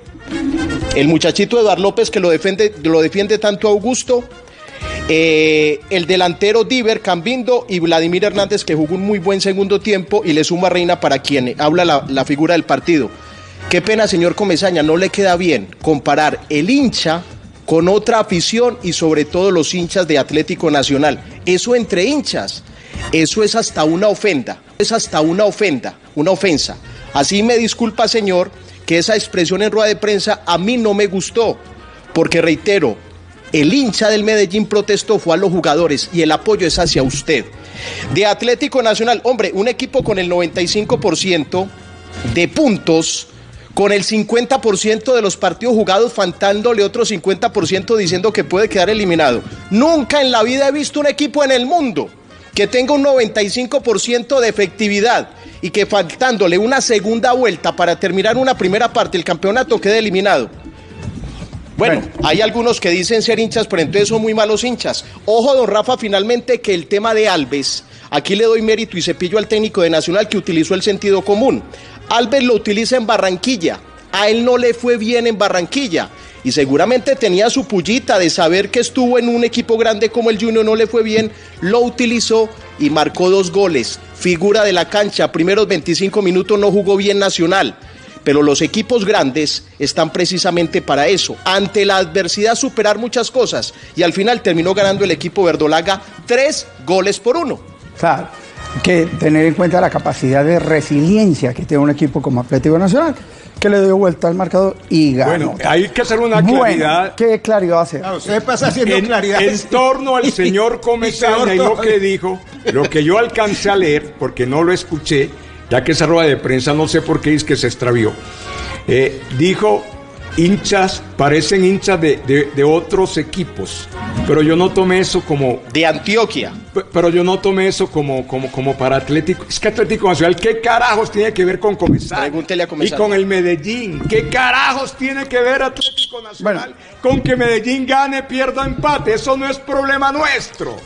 El muchachito Eduardo López que lo defiende, lo defiende tanto Augusto, eh, el delantero Diver Cambindo y Vladimir Hernández que jugó un muy buen segundo tiempo y le suma Reina para quien habla la, la figura del partido. Qué pena, señor Comesaña, no le queda bien comparar el hincha con otra afición y sobre todo los hinchas de Atlético Nacional. Eso entre hinchas, eso es hasta una ofenda, es hasta una ofenda, una ofensa. Así me disculpa, señor, que esa expresión en rueda de prensa a mí no me gustó, porque reitero, el hincha del Medellín protestó fue a los jugadores y el apoyo es hacia usted. De Atlético Nacional, hombre, un equipo con el 95% de puntos, con el 50% de los partidos jugados, faltándole otro 50% diciendo que puede quedar eliminado. Nunca en la vida he visto un equipo en el mundo que tenga un 95% de efectividad y que faltándole una segunda vuelta para terminar una primera parte del campeonato quede eliminado. Bueno, hay algunos que dicen ser hinchas, pero entonces son muy malos hinchas. Ojo, don Rafa, finalmente que el tema de Alves, aquí le doy mérito y cepillo al técnico de Nacional que utilizó el sentido común. Alves lo utiliza en Barranquilla, a él no le fue bien en Barranquilla y seguramente tenía su pullita de saber que estuvo en un equipo grande como el Junior, no le fue bien, lo utilizó y marcó dos goles. Figura de la cancha, primeros 25 minutos no jugó bien Nacional. Pero los equipos grandes están precisamente para eso, ante la adversidad superar muchas cosas. Y al final terminó ganando el equipo verdolaga tres goles por uno. Claro, que tener en cuenta la capacidad de resiliencia que tiene un equipo como Atlético Nacional, que le dio vuelta al marcador y ganó. Bueno, hay que hacer una Bueno, claridad. ¿Qué claridad va a hacer? Claro, usted pasa haciendo en, claridades. en torno al señor Comesaña y lo que dijo, lo que yo alcancé a leer, porque no lo escuché, ya que esa rueda de prensa no sé por qué es que se extravió, eh, dijo hinchas, parecen hinchas de, de- de otros equipos, pero yo no tomé eso como, De Antioquia. Pero yo no tomé eso como, como, como para Atlético. Es que Atlético Nacional, ¿qué carajos tiene que ver con Comesaña? Pregúntele a Comesaña. Y con el Medellín. ¿Qué carajos tiene que ver Atlético Nacional con que Medellín gane, pierda, empate? Eso no es problema nuestro.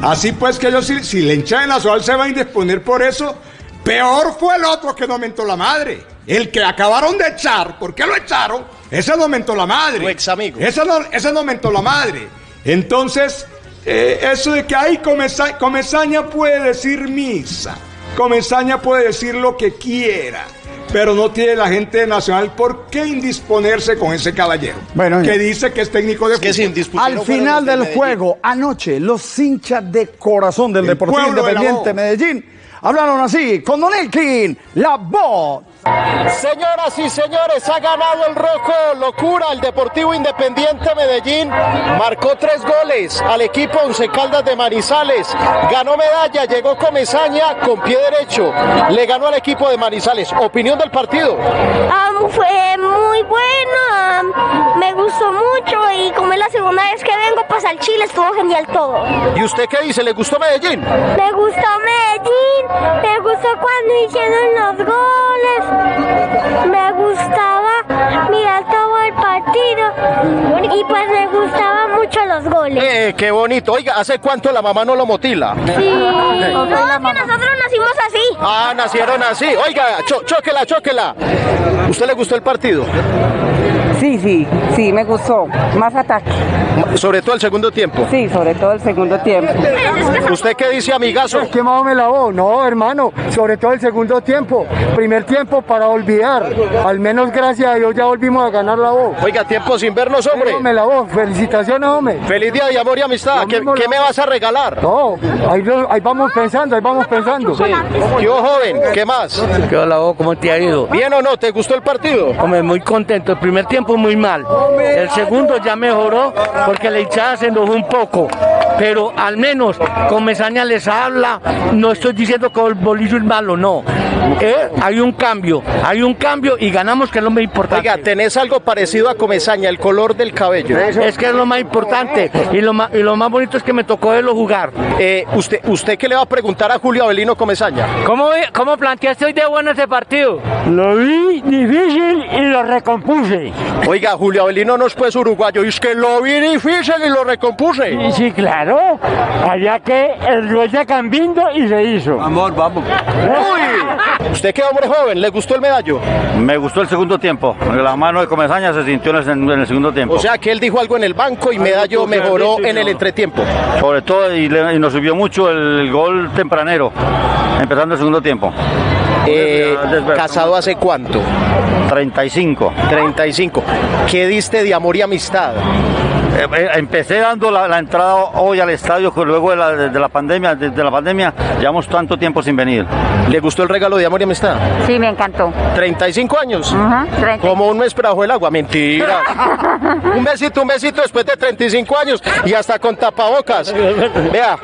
Así pues que yo, si, si la hincha de Nacional se va a indisponer por eso, peor fue el otro que no mentó la madre. El que acabaron de echar, ¿por qué lo echaron? Ese no mentó la madre. Tu ex amigo. Ese no, ese no mentó la madre. Entonces, eh, eso de que ahí Comesa- Comesaña puede decir misa, Comesaña puede decir lo que quiera, pero no tiene la gente de Nacional por qué indisponerse con ese caballero. Bueno, que ya. dice que es técnico de Es que fútbol. Al no final de del juego, anoche, los hinchas de corazón del El Deportivo de Independiente. Medellín hablaron así con Don Elkin, la voz. Señoras y señores, ha ganado el Rojo Locura, el Deportivo Independiente Medellín. Marcó tres goles al equipo Once Caldas de Manizales. Ganó medalla, llegó Comesaña con pie derecho. Le ganó al equipo de Manizales. Opinión del partido. Ah, fue muy bueno, me gustó mucho y como es la segunda vez que vengo pues al Chile estuvo genial todo. ¿Y usted qué dice? ¿Le gustó Medellín? Me gustó Medellín, me gustó cuando hicieron los goles, me gustaba mirar todo el partido y pues me gustaban mucho los goles. Eh, qué bonito. Oiga, ¿hace cuánto la mamá no lo motila? Sí. No, que nosotros nacimos así. Ah, nacieron así. Oiga, cho- chóquela, chóquela. ¿Usted le gustó el partido? Sí, sí, sí, me gustó. Más ataque. Sobre todo el segundo tiempo. Sí, sobre todo el segundo tiempo. ¿Usted qué dice, amigazo? quemado me lavó, no hermano, sobre todo el segundo tiempo, primer tiempo para olvidar, al menos gracias a Dios ya volvimos a ganar la voz. Oiga, tiempo sin vernos, hombre. Me lavó, felicitaciones hombre. Feliz día de amor y amistad. ¿Qué, me vas a regalar? No, ahí, vamos pensando, ahí vamos pensando. Yo joven, ¿qué más? ¿Qué hola, vos? ¿Cómo te ha ido? ¿Bien o no? ¿Te gustó el partido? Hombre, muy contento. El primer tiempo muy mal. El segundo ya mejoró porque la hinchada se enojó un poco. Pero al menos con Mesaña les habla. No estoy diciendo que el bolillo es malo, no. Eh, Hay un cambio, hay un cambio y ganamos que es lo más importante. Oiga, tenés algo parecido a Comesaña, el color del cabello. Es que es lo más importante y lo más, y lo más bonito es que me tocó verlo jugar. Eh, usted, ¿Usted qué le va a preguntar a Julio Avelino Comesaña? ¿Cómo, cómo planteaste hoy de bueno ese partido? Lo vi difícil y lo recompuse. Oiga, Julio Avelino no es pues uruguayo, y es que lo vi difícil y lo recompuse. Y sí, claro, allá que el gol de Cambindo y se hizo. Amor, vamos. Uy, usted que hombre joven, ¿le gustó el medallo? Me gustó el segundo tiempo. La mano de Comesaña se sintió en el, en el segundo tiempo. O sea que él dijo algo en el banco y medallo mejoró en el entretiempo. Sobre todo, y, le- y nos subió mucho el gol tempranero, empezando el segundo tiempo. Eh, ¿Casado hace cuánto? 35. 35. ¿Qué diste de amor y amistad? Eh, empecé dando la, la entrada hoy al estadio que luego de la, de la pandemia, desde la pandemia, llevamos tanto tiempo sin venir. ¿Le gustó el regalo de amor y amistad? Sí, me encantó. 35 años. Ajá, 30. Como un mes bajo el agua, mentira. un besito, un besito después de 35 años y hasta con tapabocas. Vea,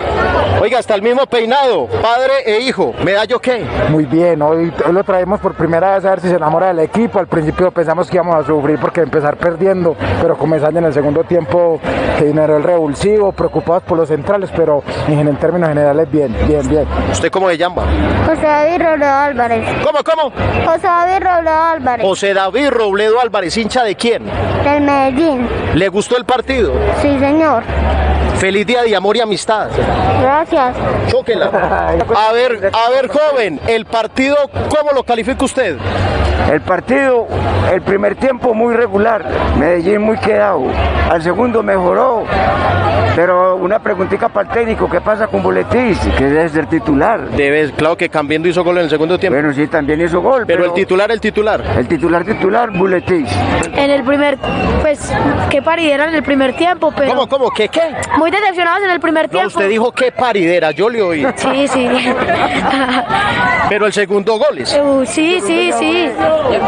oiga, hasta el mismo peinado, padre e hijo. ¿Medallo qué? Muy bien, hoy, hoy lo traemos por primera vez a ver si se enamora del equipo. Al principio pensamos que íbamos a sufrir porque empezar perdiendo, pero comenzando en el segundo tiempo que generó el revulsivo, preocupados por los centrales, pero en, en términos generales bien, bien, bien. ¿Usted cómo se llama? José David Robledo Álvarez. ¿Cómo, cómo? José David Robledo Álvarez. José David Robledo Álvarez, hincha de quién? Del Medellín. ¿Le gustó el partido? Sí, señor. Feliz día de amor y amistad. Gracias. Chóquela. A ver, a ver, joven, el partido, ¿cómo lo califica usted? El partido, el primer tiempo muy regular, Medellín muy quedado, al segundo mejoró, pero una preguntita para el técnico, ¿qué pasa con Boletín? Que debe ser titular. Debe, claro que cambiando hizo gol en el segundo tiempo. Bueno, sí, también hizo gol. Pero el titular, el titular. El titular titular, Boletín. En el primer, pues, qué paridera en el primer tiempo, pero... ¿Cómo, cómo? ¿Qué, qué? Muy decepcionados en el primer No, tiempo. usted dijo qué paridera, yo le oí. Sí, sí. Pero el segundo gol es. Uh, sí, sí, sí.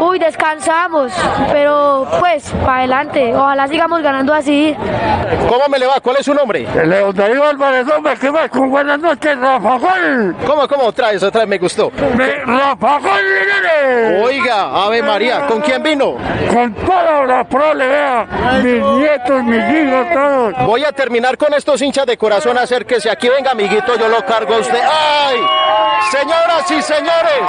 Uy, descansamos, pero pues, para adelante. Ojalá sigamos ganando así. ¿Cómo me le va? ¿Cuál es su nombre? Leo Darío Álvarez, hombre, ¿qué más? Con buenas noches, Rafa Gol. ¿Cómo, cómo? Otra vez, otra vez, me gustó. Rafa Gol, nene. Oiga, Ave María, ¿con quién vino? Con toda la prole, vea. Mis nietos, mis hijos, todos. Voy a terminar con estos hinchas de corazón, acérquese. Aquí venga, amiguito, yo lo cargo a usted. ¡Ay! Señoras y señores,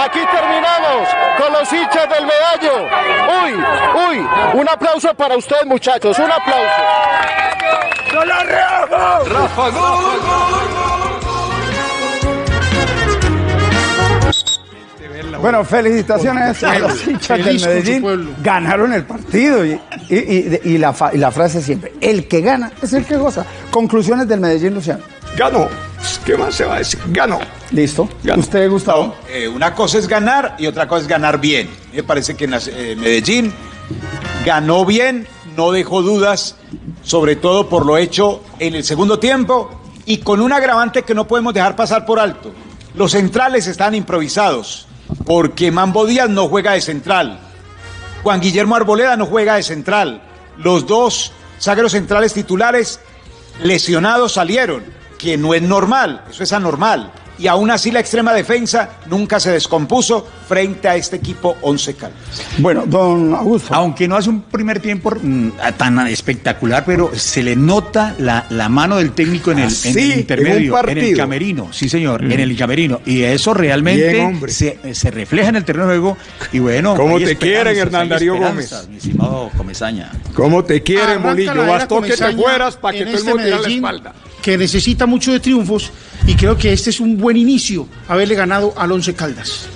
aquí terminamos con los hinchas del medallo. Uy, uy, un aplauso para ustedes, muchachos, un aplauso. Rafa Gol. Bueno, felicitaciones a los hinchas del Medellín. pueblo. Ganaron el partido. Y, y- y- y la, fa- y la frase siempre: el que gana es el que goza. Conclusiones del Medellín, Luciano. Ganó. ¿Qué más se va a decir? Ganó. Listo. Ganó. ¿Usted, Gustavo? Eh, una cosa es ganar y otra cosa es ganar bien. Me parece que en las- eh, Medellín ganó bien, no dejó dudas, sobre todo por lo hecho en el segundo tiempo y con un agravante que no podemos dejar pasar por alto. Los centrales están improvisados porque Mambo Díaz no juega de central. Juan Guillermo Arboleda no juega de central. Los dos zagueros centrales titulares lesionados salieron, que no es normal, eso es anormal. Y aún así la extrema defensa nunca se descompuso frente a este equipo Once Caldas. Bueno, don Augusto. Aunque no hace un primer tiempo mm, tan espectacular, pero se le nota la, la mano del técnico en el, en el en un intermedio, en, el camerino. Sí, señor, Mm. en el camerino. Y eso realmente hombre. se, se refleja en el terreno de juego. Y bueno, ¿Cómo hay te quieren, Hernán Darío Gómez? Mi estimado Comesaña. ¿Cómo te quieren, era Bastó que te fueras para que en todo el este mundo la espalda. Que necesita mucho de triunfos y creo que este es un buen inicio haberle ganado al Once Caldas.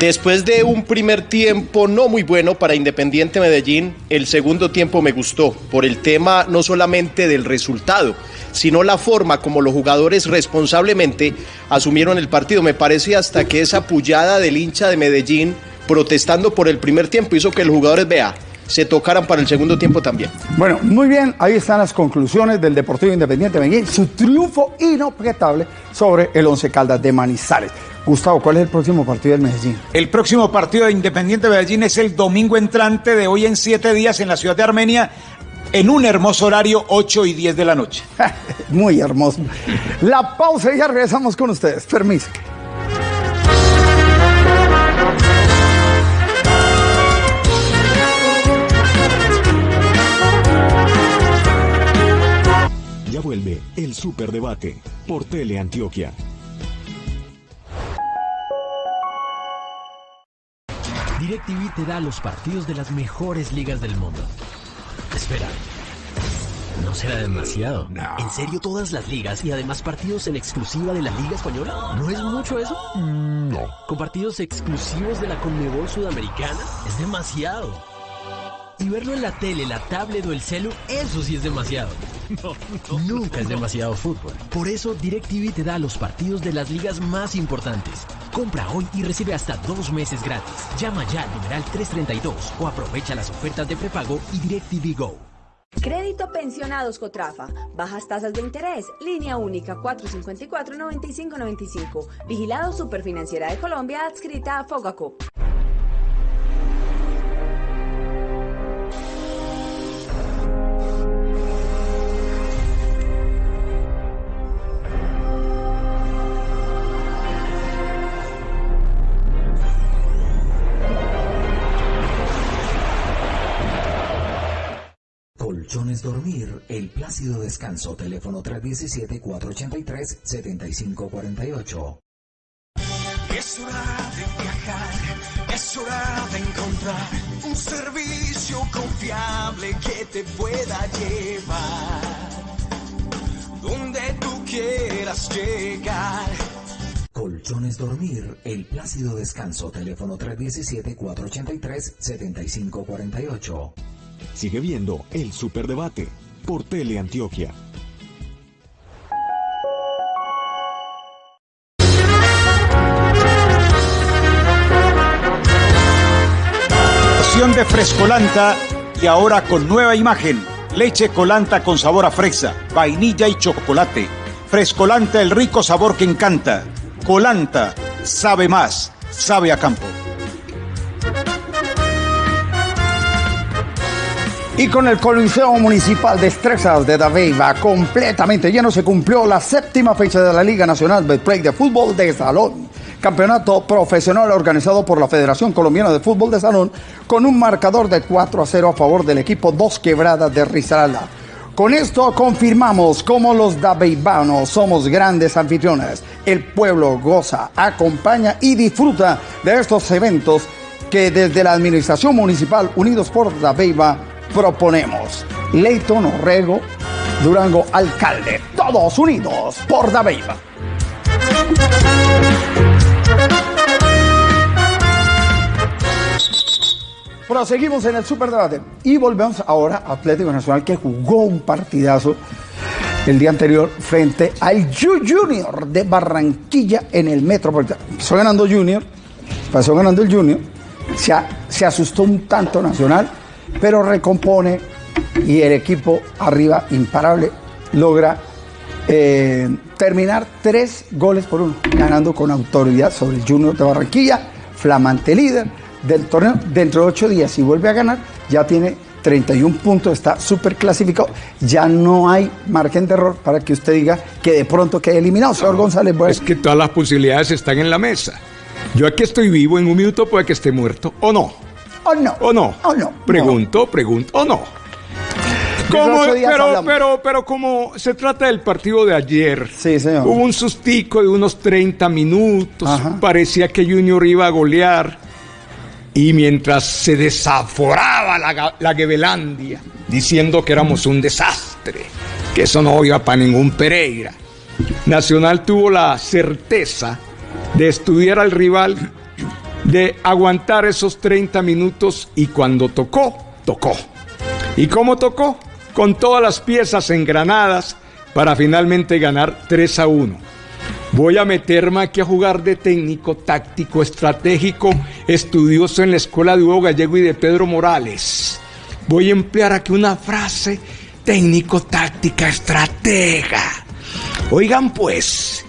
Después de un primer tiempo no muy bueno para Independiente Medellín, el segundo tiempo me gustó por el tema no solamente del resultado, sino la forma como los jugadores responsablemente asumieron el partido. Me parece hasta que esa pullada del hincha de Medellín protestando por el primer tiempo hizo que los jugadores, vea, se tocaran para el segundo tiempo también. Bueno, muy bien, ahí están las conclusiones del Deportivo Independiente Medellín, su triunfo inobjetable sobre el Once Caldas de Manizales. Gustavo, ¿cuál es el próximo partido del Medellín? El próximo partido de Independiente Medellín es el domingo entrante de hoy en siete días en la ciudad de Armenia, en un hermoso horario, 8 y 10 de la noche. Muy hermoso. La pausa y ya regresamos con ustedes. Permiso. Vuelve el Superdebate por Teleantioquia. DirecTV te da los partidos de las mejores ligas del mundo. Espera. ¿No será demasiado? ¿En serio todas las ligas y además partidos en exclusiva de la Liga Española? ¿No es mucho eso? No. ¿Con partidos exclusivos de la Conmebol Sudamericana? Es demasiado. Y verlo en la tele, la tablet o el celu, eso sí es demasiado. Nunca es demasiado fútbol. Por eso DirecTV te da los partidos de las ligas más importantes. Compra hoy y recibe hasta dos meses gratis. Llama ya al numeral 332 o aprovecha las ofertas de prepago y DirecTV Go. Crédito Pensionados Cotrafa. Bajas tasas de interés. Línea única 454-9595. Vigilado Superfinanciera de Colombia adscrita a Fogaco. Colchones Dormir, El Plácido Descanso, teléfono 317-483-7548. Es hora de viajar, es hora de encontrar un servicio confiable que te pueda llevar donde tú quieras llegar. Colchones Dormir, El Plácido Descanso, teléfono 317-483-7548. Sigue viendo El Superdebate por Teleantioquia. De Frescolanta y ahora con nueva imagen. Leche colanta con sabor a fresa, vainilla y chocolate. Frescolanta el rico sabor que encanta. Colanta, sabe más, sabe a campo. Y con el Coliseo Municipal de Estrezas de Dabeiba completamente lleno, se cumplió la séptima fecha de la Liga Nacional de Play de Fútbol de Salón. Campeonato profesional organizado por la Federación Colombiana de Fútbol de Salón con un marcador de 4 a 0 a favor del equipo Dos Quebradas de Risaralda. Con esto confirmamos cómo los dabeibanos somos grandes anfitriones. El pueblo goza, acompaña y disfruta de estos eventos que desde la Administración Municipal Unidos por Dabeiba proponemos. Leighton Orrego, Durango Alcalde, todos unidos por Dabeiba. Proseguimos en el superdebate y volvemos ahora a Atlético Nacional que jugó un partidazo el día anterior frente al Ju- Junior de Barranquilla en el Metropolitano. Pasó ganando Junior, pasó ganando el Junior, se, se asustó un tanto Nacional, pero recompone y el equipo arriba imparable logra eh, terminar tres goles por uno, ganando con autoridad sobre el Junior de Barranquilla, flamante líder del torneo. Dentro de ocho días, si vuelve a ganar, ya tiene 31 puntos, está súper clasificado. Ya no hay margen de error para que usted diga que de pronto quede eliminado. Señor González, bueno, Es que todas las posibilidades están en la mesa. Yo aquí estoy vivo, en un minuto puede que esté muerto, o no. ¿O no? ¿O no? ¿O no? Pregunto, pregunto, ¿o no? Como- pero, pero, pero como se trata del partido de ayer, Sí, señor. hubo un sustico de unos 30 minutos, parecía que Junior iba a golear, y mientras se desaforaba la, la Gebelandia, diciendo que éramos un desastre, que eso no iba para ningún Pereira, Nacional tuvo la certeza de estudiar al rival, de aguantar esos 30 minutos y cuando tocó, tocó. ¿Y cómo tocó? Con todas las piezas engranadas para finalmente ganar 3 a 1. Voy a meterme aquí a jugar de técnico, táctico, estratégico, estudioso en la escuela de Hugo Gallego y de Pedro Morales. Voy a emplear aquí una frase técnico, táctica, estratega. Oigan pues,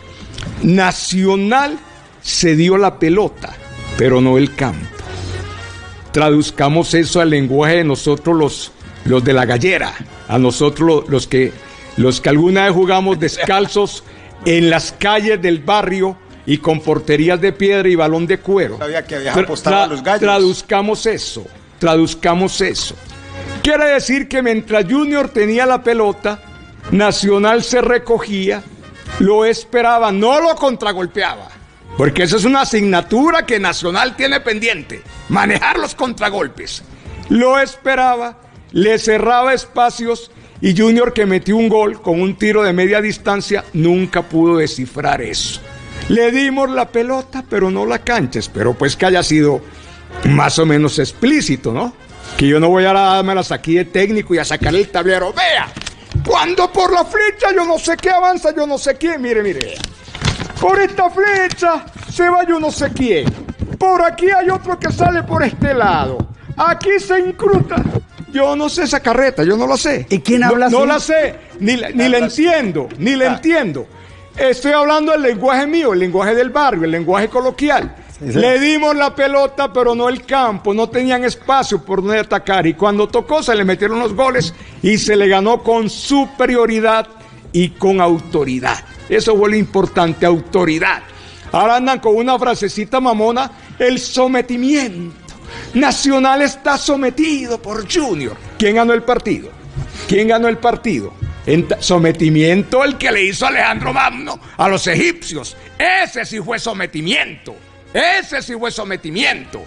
Nacional se dio la pelota, pero no el campo. Traduzcamos eso al lenguaje de nosotros los, los de la gallera, a nosotros lo- los, que, los que alguna vez jugamos descalzos en las calles del barrio y con porterías de piedra y balón de cuero. Sabía que habías Tra- apostado a tra- los gallos. Traduzcamos eso, traduzcamos eso. Quiere decir que mientras Junior tenía la pelota, Nacional se recogía, lo esperaba, no lo contragolpeaba. Porque esa es una asignatura que Nacional tiene pendiente, manejar los contragolpes. Lo esperaba, le cerraba espacios y Junior que metió un gol con un tiro de media distancia nunca pudo descifrar eso. Le dimos la pelota, pero no la cancha. Espero pues que haya sido más o menos explícito, ¿no? Que yo no voy a dármelas aquí de técnico y a sacar el tablero. Vea, cuando por la flecha yo no sé qué avanza, yo no sé quién. Mire, mire. Por esta flecha se va yo no sé quién. Por aquí hay otro que sale por este lado. Aquí se incrusta Yo no sé esa carreta, yo no la sé. ¿Y quién No- habla No, así? la sé, ni, la- ni la entiendo, ni la entiendo. Estoy hablando del lenguaje mío, el lenguaje del barrio, el lenguaje coloquial. Sí, sí. Le dimos la pelota, pero no el campo, no tenían espacio por donde atacar. Y cuando tocó, se le metieron los goles y se le ganó con superioridad y con autoridad. Eso fue lo importante, autoridad. Ahora andan con una frasecita mamona, el sometimiento. Nacional está sometido por Junior. ¿Quién ganó el partido? ¿Quién ganó el partido? En sometimiento el que le hizo Alejandro Magno a los egipcios. Ese sí fue sometimiento. Ese sí fue sometimiento.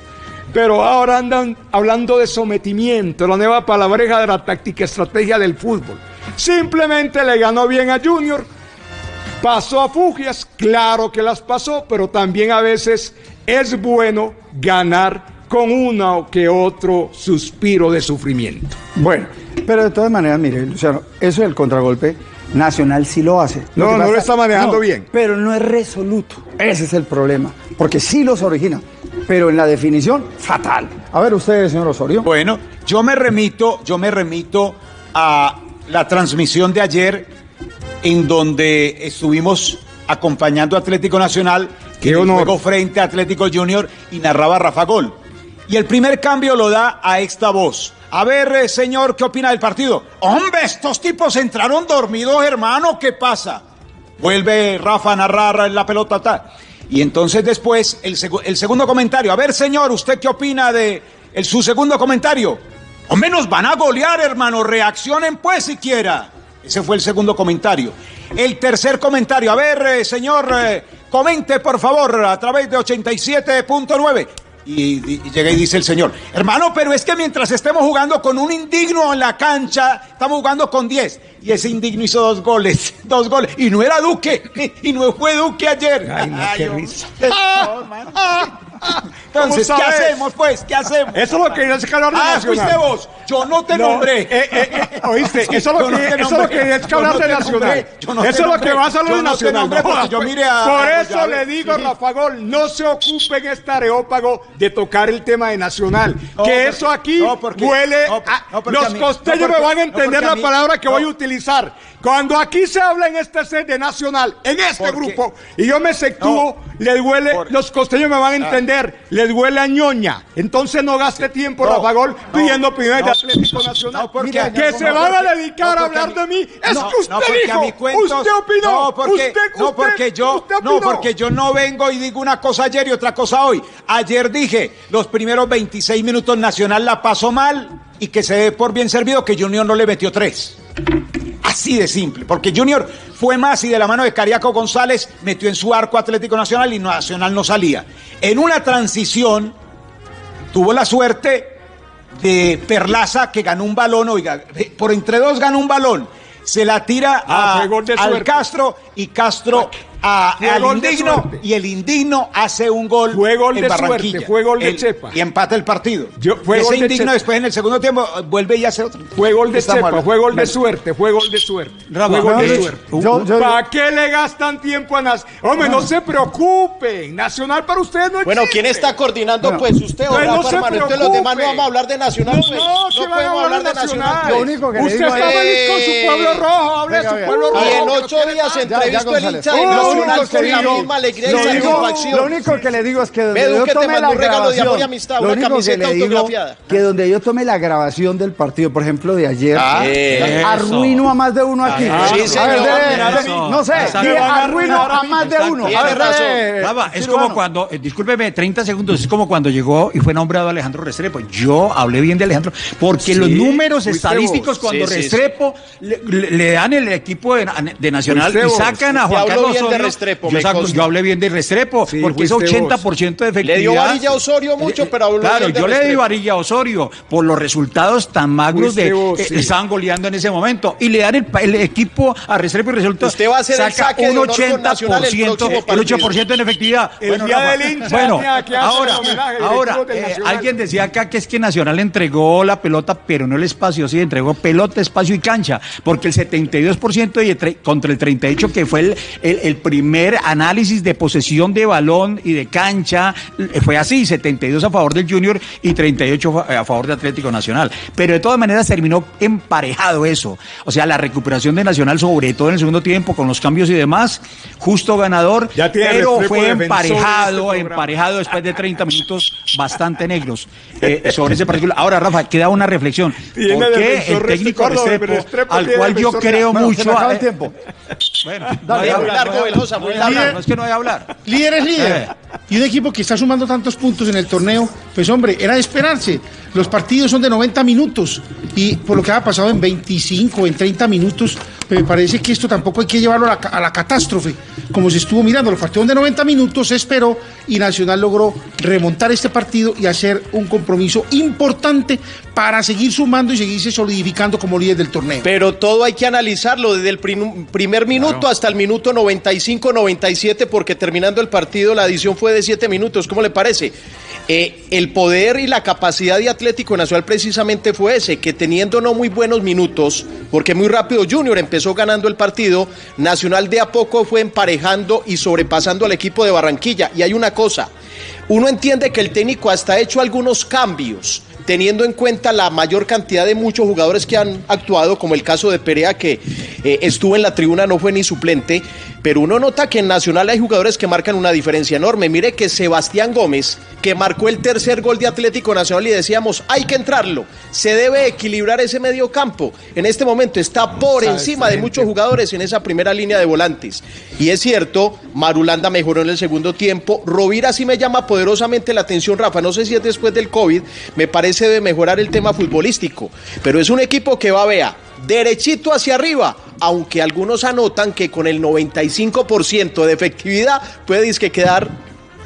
Pero ahora andan hablando de sometimiento, la nueva palabreja de la táctica estrategia del fútbol. Simplemente le ganó bien a Junior, pasó a Fugias, claro que las pasó, pero también a veces es bueno ganar con uno que otro suspiro de sufrimiento. Bueno, pero de todas maneras, mire, Luciano, eso del contragolpe, Nacional sí lo hace. No, no lo está manejando no, bien. Pero no es resoluto. Ese es el problema. Porque sí los origina. Pero en la definición, fatal. A ver, usted, señor Osorio. Bueno, yo me remito, yo me remito a la transmisión de ayer en donde estuvimos acompañando a Atlético Nacional honor. juego frente a Atlético Junior y narraba Rafa Gol. Y el primer cambio lo da a esta voz. A ver, eh, señor, ¿qué opina del partido? Hombre, estos tipos entraron dormidos, hermano, ¿qué pasa? Vuelve Rafa a narrar la pelota. tal. Y entonces después el, segu- el segundo comentario. A ver, señor, ¿usted qué opina de el- su segundo comentario? Hombre, nos van a golear, hermano. Reaccionen pues siquiera. Ese fue el segundo comentario. El tercer comentario. A ver, eh, señor, eh, comente por favor a través de 87.9. Y, y- y llega y dice el señor, hermano, pero es que mientras estemos jugando con un indigno en la cancha, estamos jugando con 10. Y ese indigno hizo dos goles, dos goles. Y no era Duque, y no fue Duque ayer. Ay, no, qué risa. No. Entonces, ¿Cómo ¿qué hacemos, pues? ¿Qué hacemos? Eso es lo que es hablar de Ah, Nacional. fuiste vos. Yo no te No, nombré. eh, eh, eh, ¿Oíste? Eso es lo Yo no que, eso es lo que que hablar de Nacional. eso es lo que vas a Yo de Nacional. yo miré a- Por eso a- le digo, sí. Rafa Gol, no se ocupe en este areópago de tocar el tema de Nacional. No, que porque- eso aquí porque- huele a- Los mí- costeños porque- me van a entender la mí- palabra que voy a utilizar. Cuando aquí se habla en este set de Nacional, en este grupo, y yo me sectúo, les huele, Por- los costeños me van a entender, les huele a ñoña. Entonces no gaste tiempo, No, Rafa Gol, no, pidiendo opiniones de no, Atlético Nacional. no, porque- Mira, que se van a dedicar a hablar de mí. Es No, que usted dijo, cuentos- usted opinó, No, porque, usted, no, porque yo, usted no, porque yo no vengo y digo una cosa ayer y otra cosa hoy. Ayer dije, los primeros 26 minutos Nacional la pasó mal y que se dé por bien servido que Junior no le metió tres. Así de simple, porque Junior fue más y de la mano de Cariaco González metió en su arco Atlético Nacional y Nacional no salía. En una transición tuvo la suerte de Perlaza que ganó un balón, oiga, por entre dos ganó un balón. Se la tira Ah, a- al. Castro y Castro a, Fue al indigno y el indigno hace un gol Fue gol en de Barranquilla. suerte, fue gol de El- Chepa. Y empata el partido. Yo- fue ese gol indigno después en el segundo tiempo eh, vuelve y hace otro. Fue gol de Estamos Chepa, hablando. fue gol de suerte, fue gol de suerte. Rafa, fue gol de suerte. yo- yo- ¿Para qué le gastan tiempo a Nacional? Hombre, no se preocupen. Nacional para ustedes no existe. Bueno, ¿quién está coordinando? Bueno. pues usted o Pues no Rafa, se hermano. Entonces los demás no vamos a hablar de Nacional. No, pues. no, ¿qué van a podemos hablar hablar de Nacional. Lo único que Usted está es- feliz con su pueblo rojo, hable de su pueblo rojo. Y en ocho días tanto. entrevisto el hincha de Nacional único con que la digo- misma alegría y lo único- satisfacción. Lo único que le digo es que donde yo mandó la regalo de grabación, amistad, lo único que camiseta le digo autografiada. que donde yo tome la grabación del partido, por ejemplo, de ayer, Ah, arruino a más de uno aquí. Ah, sí, A ver, señor. de- de- Eso. no sé, arruino a más de uno. A ver, es como cuando, eh, discúlpeme, 30 segundos, es como cuando llegó y fue nombrado Alejandro Restrepo. Yo hablé bien de Alejandro, porque los números estadísticos cuando Restrepo Le, dan el equipo de, de Nacional y sacan a Juan Carlos Osorio. Restrepo, yo, saco- yo hablé bien de Restrepo, Sí, porque es fuiste vos. 80% de efectividad. Le dio varilla a Osorio mucho, pero habló Claro, bien de yo le di varilla a Osorio por los resultados tan magros Fuiste de vos, eh, sí. estaban goleando en ese momento y le dan el, equipo a Restrepo y resulta Usted va a hacer saca un honor con Nacional el 80%, próximo el partido. 8% en efectividad. El día Rafa, del hincha, bueno, que ahora, ahora eh, alguien decía acá que es que Nacional entregó la pelota, pero no el espacio, sí, entregó pelota, espacio y cancha, porque el 72% y contra el 38% que fue el, el, el primer análisis de posesión de balón y de cancha eh, fue así, 72 a favor del Junior y 38 fa- a favor de Atlético Nacional. Pero de todas maneras terminó emparejado eso. O sea, la recuperación de Nacional, sobre todo en el segundo tiempo, con los cambios y demás, justo ganador, pero fue emparejado, este programa. emparejado después de 30 minutos bastante negros eh, sobre ese partido. Ahora, Rafa, queda una reflexión. ¿Por qué el técnico Restrepo, al cual yo creo mucho... Bueno, Dale, largo, no voy a- Velosa, no. No es que no voy a hablar. Líder es líder. Eh. Y un equipo que está sumando tantos puntos en el torneo, pues hombre, era de esperarse. Los partidos son de 90 minutos y por lo que ha pasado en 25, en 30 minutos, me parece que esto tampoco hay que llevarlo a la, ca- a la catástrofe. Como se estuvo mirando, los partidos de 90 minutos se esperó y Nacional logró remontar este partido y hacer un compromiso importante para seguir sumando y seguirse solidificando como líder del torneo. Pero todo hay que analizarlo desde el prim- primer minuto hasta el minuto 95-97, porque terminando el partido la adición fue de 7 minutos. ¿Cómo le parece? Eh, el poder y la capacidad de Atlético Nacional precisamente fue ese, que teniendo no muy buenos minutos, porque muy rápido Junior empezó ganando el partido, Nacional de a poco fue emparejando y sobrepasando al equipo de Barranquilla. Y hay una cosa, uno entiende que el técnico hasta ha hecho algunos cambios, teniendo en cuenta la mayor cantidad de muchos jugadores que han actuado, como el caso de Perea, que eh, estuvo en la tribuna, no fue ni suplente, pero uno nota que en Nacional hay jugadores que marcan una diferencia enorme. Mire que Sebastián Gómez, que marcó el tercer gol de Atlético Nacional y decíamos, hay que entrarlo, se debe equilibrar ese medio campo. En este momento está por encima de muchos jugadores en esa primera línea de volantes. Y es cierto, Marulanda mejoró en el segundo tiempo. Rovira sí me llama poderosamente la atención, Rafa. No sé si es después del COVID, me parece debe mejorar el tema futbolístico. Pero es un equipo que va, vea, derechito hacia arriba, aunque algunos anotan que con el 95% de efectividad puede disque quedar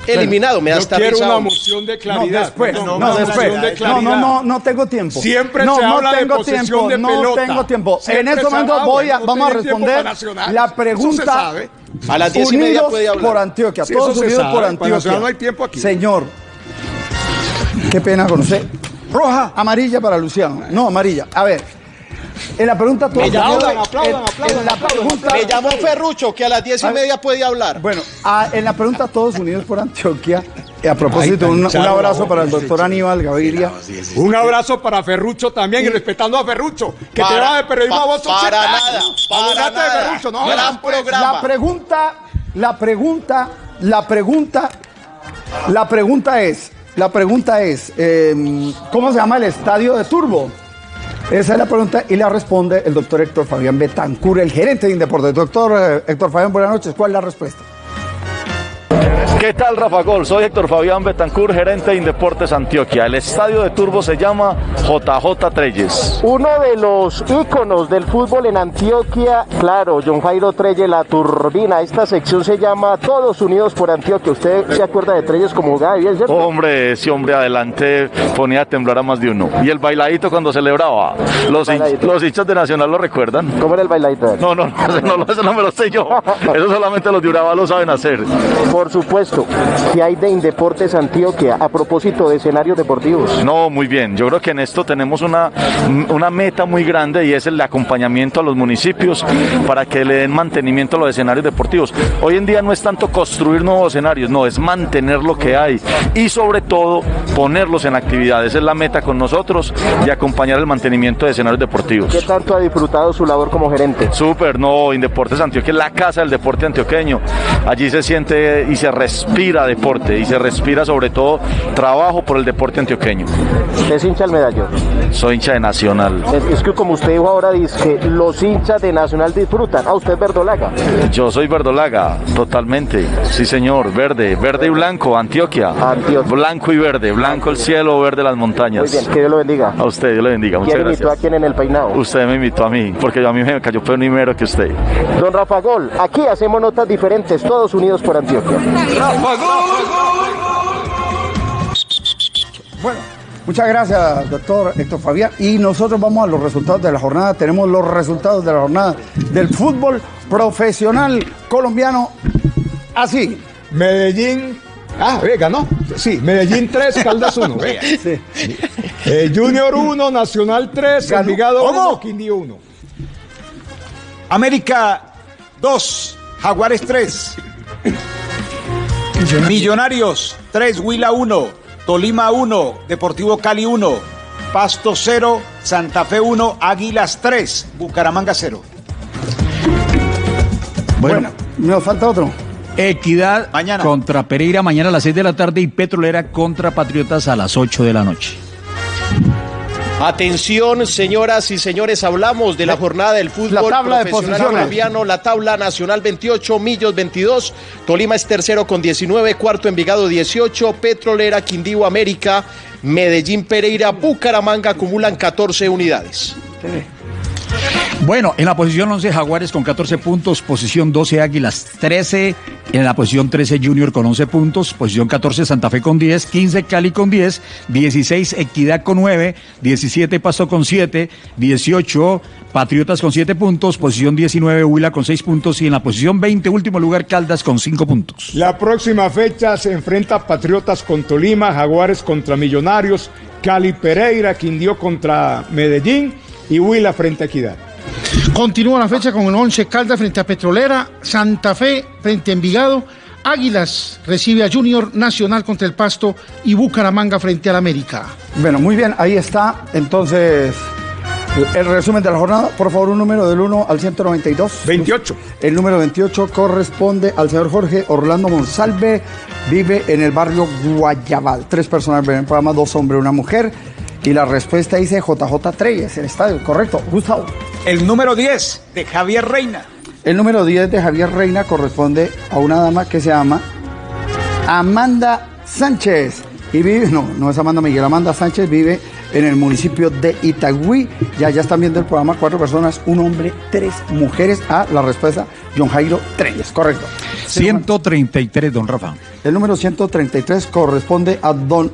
eliminado. Me da hasta quiero una moción de claridad. No, después, no, una después. de No, no, no, no tengo tiempo. Siempre no, se no habla de tengo posesión tiempo, de no tengo tiempo. Siempre en este momento voy a, no vamos a responder la pregunta. A las diez y media Unidos puede hablar. por Antioquia, Sí, todos unidos sabe. por Antioquia. No hay tiempo aquí. Señor, qué pena con usted. Roja, amarilla para Luciano. No, amarilla. A ver, en la pregunta todos Me unidos- aplaudan, aplaudan, en la aplaudan. pregunta- Me llamó Ferrucho, que a las diez y A ver. media puede hablar. Bueno, a- en la pregunta Todos Unidos por Antioquia, y a propósito, Ay, un, abrazo para el doctor Aníbal Gaviria. Un abrazo para Ferrucho también y respetando a Ferrucho, que Para- te va de periodismo pa- a vos para 80 nada, años. para Abogate de nada. Ferrucho, no Gran jodas, pues. programa. La pregunta, la pregunta, la pregunta, la pregunta es, la pregunta es, eh, ¿cómo se llama el estadio de Turbo? Esa es la pregunta y la responde el doctor Héctor Fabián Betancur, el gerente de Indeportes. Doctor eh, Héctor Fabián, buenas noches. ¿Cuál es la respuesta? ¿Qué tal, Rafa Gol? Soy Héctor Fabián Betancur, gerente de Indeportes Antioquia. El estadio de Turbo se llama JJ Treyes. Uno de los íconos del fútbol en Antioquia, claro, John Jairo Trelle, la turbina. Esta sección se llama Todos Unidos por Antioquia. ¿Usted se acuerda de Trelles como jugaba bien, cierto? Hombre, ese hombre adelante ponía a temblar a más de uno. Y el bailadito cuando celebraba. Los, los hinchas de Nacional lo recuerdan. ¿Cómo era el bailadito? No, no, no, no, ese no me lo sé yo. Eso solamente los de Urabá lo saben hacer. Por supuesto, ¿qué hay de Indeportes Antioquia a propósito de escenarios deportivos? No, muy bien. Yo creo que en esto tenemos una, una meta muy grande y es el acompañamiento a los municipios para que le den mantenimiento a los escenarios deportivos. Hoy en día no es tanto construir nuevos escenarios, no, es mantener lo que hay y sobre todo ponerlos en actividad. Esa es la meta con nosotros y acompañar el mantenimiento de escenarios deportivos. ¿Qué tanto ha disfrutado su labor como gerente? Súper, no, Indeportes Antioquia es la casa del deporte antioqueño. Allí se siente y se respira deporte y se respira sobre todo trabajo por el deporte antioqueño. ¿Es hincha del medallón? Soy hincha de Nacional. Es, es que como usted dijo ahora, dice que los hinchas de Nacional disfrutan. Ah, usted es verdolaga. Yo soy verdolaga, totalmente. Sí, señor, verde, verde y blanco, Antioquia. Blanco y verde, blanco el cielo, verde las montañas. Muy bien, que Dios lo bendiga. A usted, Dios le bendiga. Muchas ¿Quién invitó a gracias. quién en el peinado? Usted me invitó a mí, porque yo a mí me cayó primero que usted. Don Rafa Gol, aquí hacemos notas diferentes, todos unidos por Antioquia. Bueno, muchas gracias, doctor Héctor Fabián. Y nosotros vamos a los resultados de la jornada. Tenemos los resultados de la jornada del fútbol profesional colombiano. Así. Medellín. Ah, ve, ganó. Sí, Medellín 3, Caldas 1. Vea. Eh, Junior 1, Nacional 3, Envigado 1, Quindío 1. América 2, Jaguares 3. Millonarios 3, Huila 1, Tolima 1, Deportivo Cali 1, Pasto 0, Santa Fe 1, Águilas 3, Bucaramanga 0. Bueno, nos falta otro. Equidad contra Pereira mañana a las 6 de la tarde y Petrolera contra Patriotas a las 8 de la noche. Atención, señoras y señores, hablamos de la jornada del fútbol La tabla de profesional posiciones. colombiano, la tabla nacional 28, Millos 22, Tolima es tercero con 19, cuarto Envigado 18, Petrolera, Quindío América, Medellín Pereira, Bucaramanga acumulan 14 unidades. Bueno, en la posición 11 Jaguares con 14 puntos, posición 12 Águilas 13, en la posición 13 Junior con 11 puntos, posición 14 Santa Fe con 10, 15 Cali con 10, 16 Equidad con 9, 17 Pasto con 7, 18 Patriotas con 7 puntos, posición 19 Huila con 6 puntos y en la posición 20 último lugar Caldas con 5 puntos. La próxima fecha se enfrenta Patriotas con Tolima, Jaguares contra Millonarios, Cali Pereira, Quindío contra Medellín y Huila frente a Equidad. Continúa la fecha con el 11 Caldas frente a Petrolera, Santa Fe frente a Envigado, Águilas recibe a Junior Nacional contra el Pasto y Bucaramanga frente al América. Bueno, muy bien, ahí está. Entonces, el resumen de la jornada. Por favor, un número del 1 al 192. 28. El número 28 corresponde al señor Jorge Orlando Monsalve. Vive en el barrio Guayabal. Tres personas ven el programa, dos hombres, una mujer. Y la respuesta dice JJ Treyes, el estadio. Correcto. Gustavo. El número 10 de Javier Reina. El número 10 de Javier Reina corresponde a una dama que se llama Amanda Sánchez. Y vive, no, no es Amanda Miguel, Amanda Sánchez vive en el municipio de Itagüí. Ya, ya están viendo el programa, cuatro personas, un hombre, tres mujeres. Ah, la respuesta, John Jairo Treyes, correcto. 133, don Rafa. El número 133 corresponde a don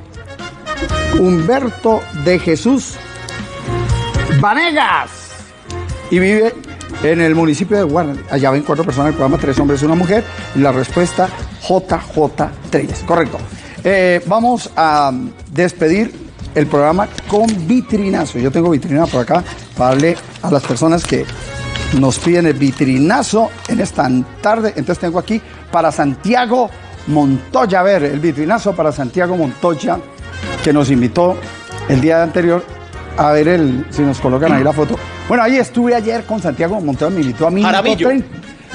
Humberto de Jesús Vanegas. Y vive en el municipio de Guardia. Allá ven cuatro personas el programa, tres hombres y una mujer. Y la respuesta, JJ Treyes. Correcto. Eh, vamos a despedir el programa con vitrinazo. Yo tengo vitrina por acá para darle a las personas que nos piden el vitrinazo en esta tarde. Entonces tengo aquí para Santiago Montoya. A ver, el vitrinazo para Santiago Montoya, que nos invitó el día anterior a ver el, si nos colocan ahí la foto. Bueno, ahí estuve ayer con Santiago Montoya, me invitó a mí. Jaramillo.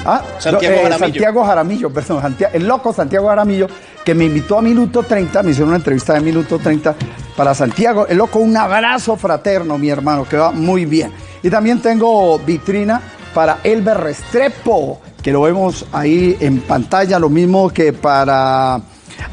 Ah, Santiago eh, Jaramillo. Santiago Jaramillo, perdón, el loco Santiago Jaramillo, que me invitó a Minuto 30, me hicieron una entrevista de Minuto 30 para Santiago. El loco, un abrazo fraterno, mi hermano, que va muy bien. Y también tengo vitrina para Elber Restrepo, que lo vemos ahí en pantalla, lo mismo que para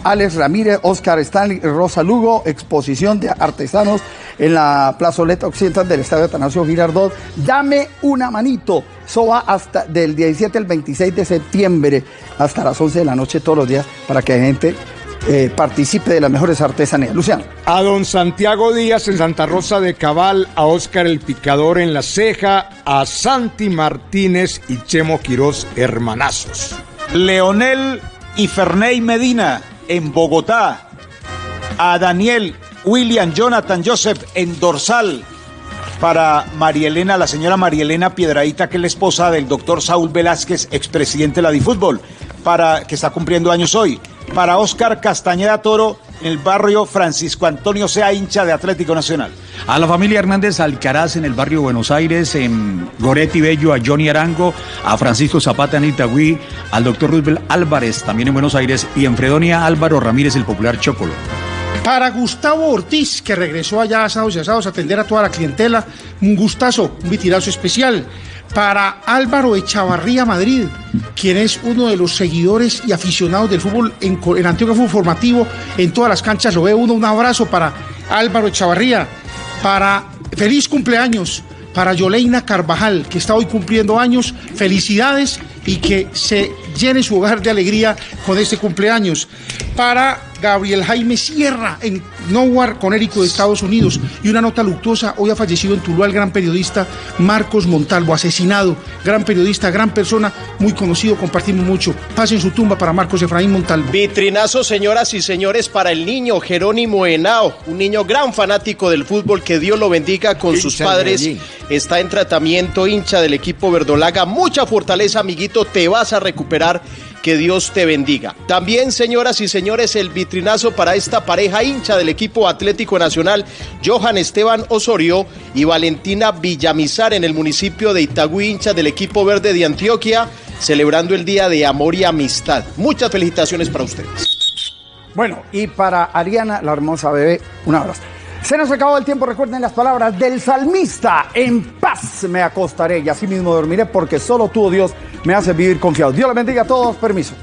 Alex Ramírez, Oscar Stanley, Rosa Lugo, exposición de artesanos en la plazoleta occidental del Estadio Atanasio Girardot. Dame una manito. Eso va hasta del 17 al 26 de septiembre, hasta las 11 de la noche todos los días, para que la gente eh, participe de las mejores artesanías. Luciano. A don Santiago Díaz en Santa Rosa de Cabal, a Óscar el Picador en La Ceja, a Santi Martínez y Chemo Quirós, hermanazos. Leonel y Ferney Medina en Bogotá. A Daniel, William, Jonathan, Joseph en Dorsal. Para María Elena, la señora María Elena Piedraíta, que es la esposa del doctor Saúl Velázquez, expresidente de la Difútbol, para, que está cumpliendo años hoy. Para Oscar Castañeda Toro, en el barrio Francisco Antonio Sea, hincha de Atlético Nacional. A la familia Hernández Alcaraz en el barrio Buenos Aires, en Goretti Bello, a Johnny Arango, a Francisco Zapata en Itagüí, al doctor Roosevelt Álvarez también en Buenos Aires y en Fredonia Álvaro Ramírez, el popular Chocolo. Para Gustavo Ortiz, que regresó allá a Asados y Asados a atender a toda la clientela, un gustazo, un vitirazo especial. Para Álvaro Echavarría Madrid, quien es uno de los seguidores y aficionados del fútbol en, en Antioquia Fútbol Formativo, en todas las canchas lo ve uno. Un abrazo para Álvaro Echavarría. Para feliz cumpleaños para Yoleina Carvajal, que está hoy cumpliendo años. Felicidades y que se llene su hogar de alegría con este cumpleaños. Para Gabriel Jaime Sierra en Nowhere, Conérico de Estados Unidos. Y una nota luctuosa, hoy ha fallecido en Tuluá el gran periodista Marcos Montalvo, asesinado, gran periodista, gran persona, muy conocido, compartimos mucho. Pasen su tumba para Marcos Efraín Montalvo. Vitrinazo, señoras y señores, para el niño Jerónimo Henao, un niño gran fanático del fútbol, que Dios lo bendiga con Hincha sus padres. Está en tratamiento, hincha del equipo verdolaga. Mucha fortaleza, amiguito, te vas a recuperar. Que Dios te bendiga. También, señoras y señores, el vitrinazo para esta pareja hincha del equipo Atlético Nacional, Johan Esteban Osorio y Valentina Villamizar en el municipio de Itagüí, hincha del equipo verde de Antioquia, celebrando el Día de Amor y Amistad. Muchas felicitaciones para ustedes. Bueno, y para Ariana, la hermosa bebé, un abrazo. Se nos acabó el tiempo, recuerden las palabras del salmista, en paz me acostaré y así mismo dormiré porque solo tú, oh Dios, me haces vivir confiado. Dios le bendiga a todos, permiso.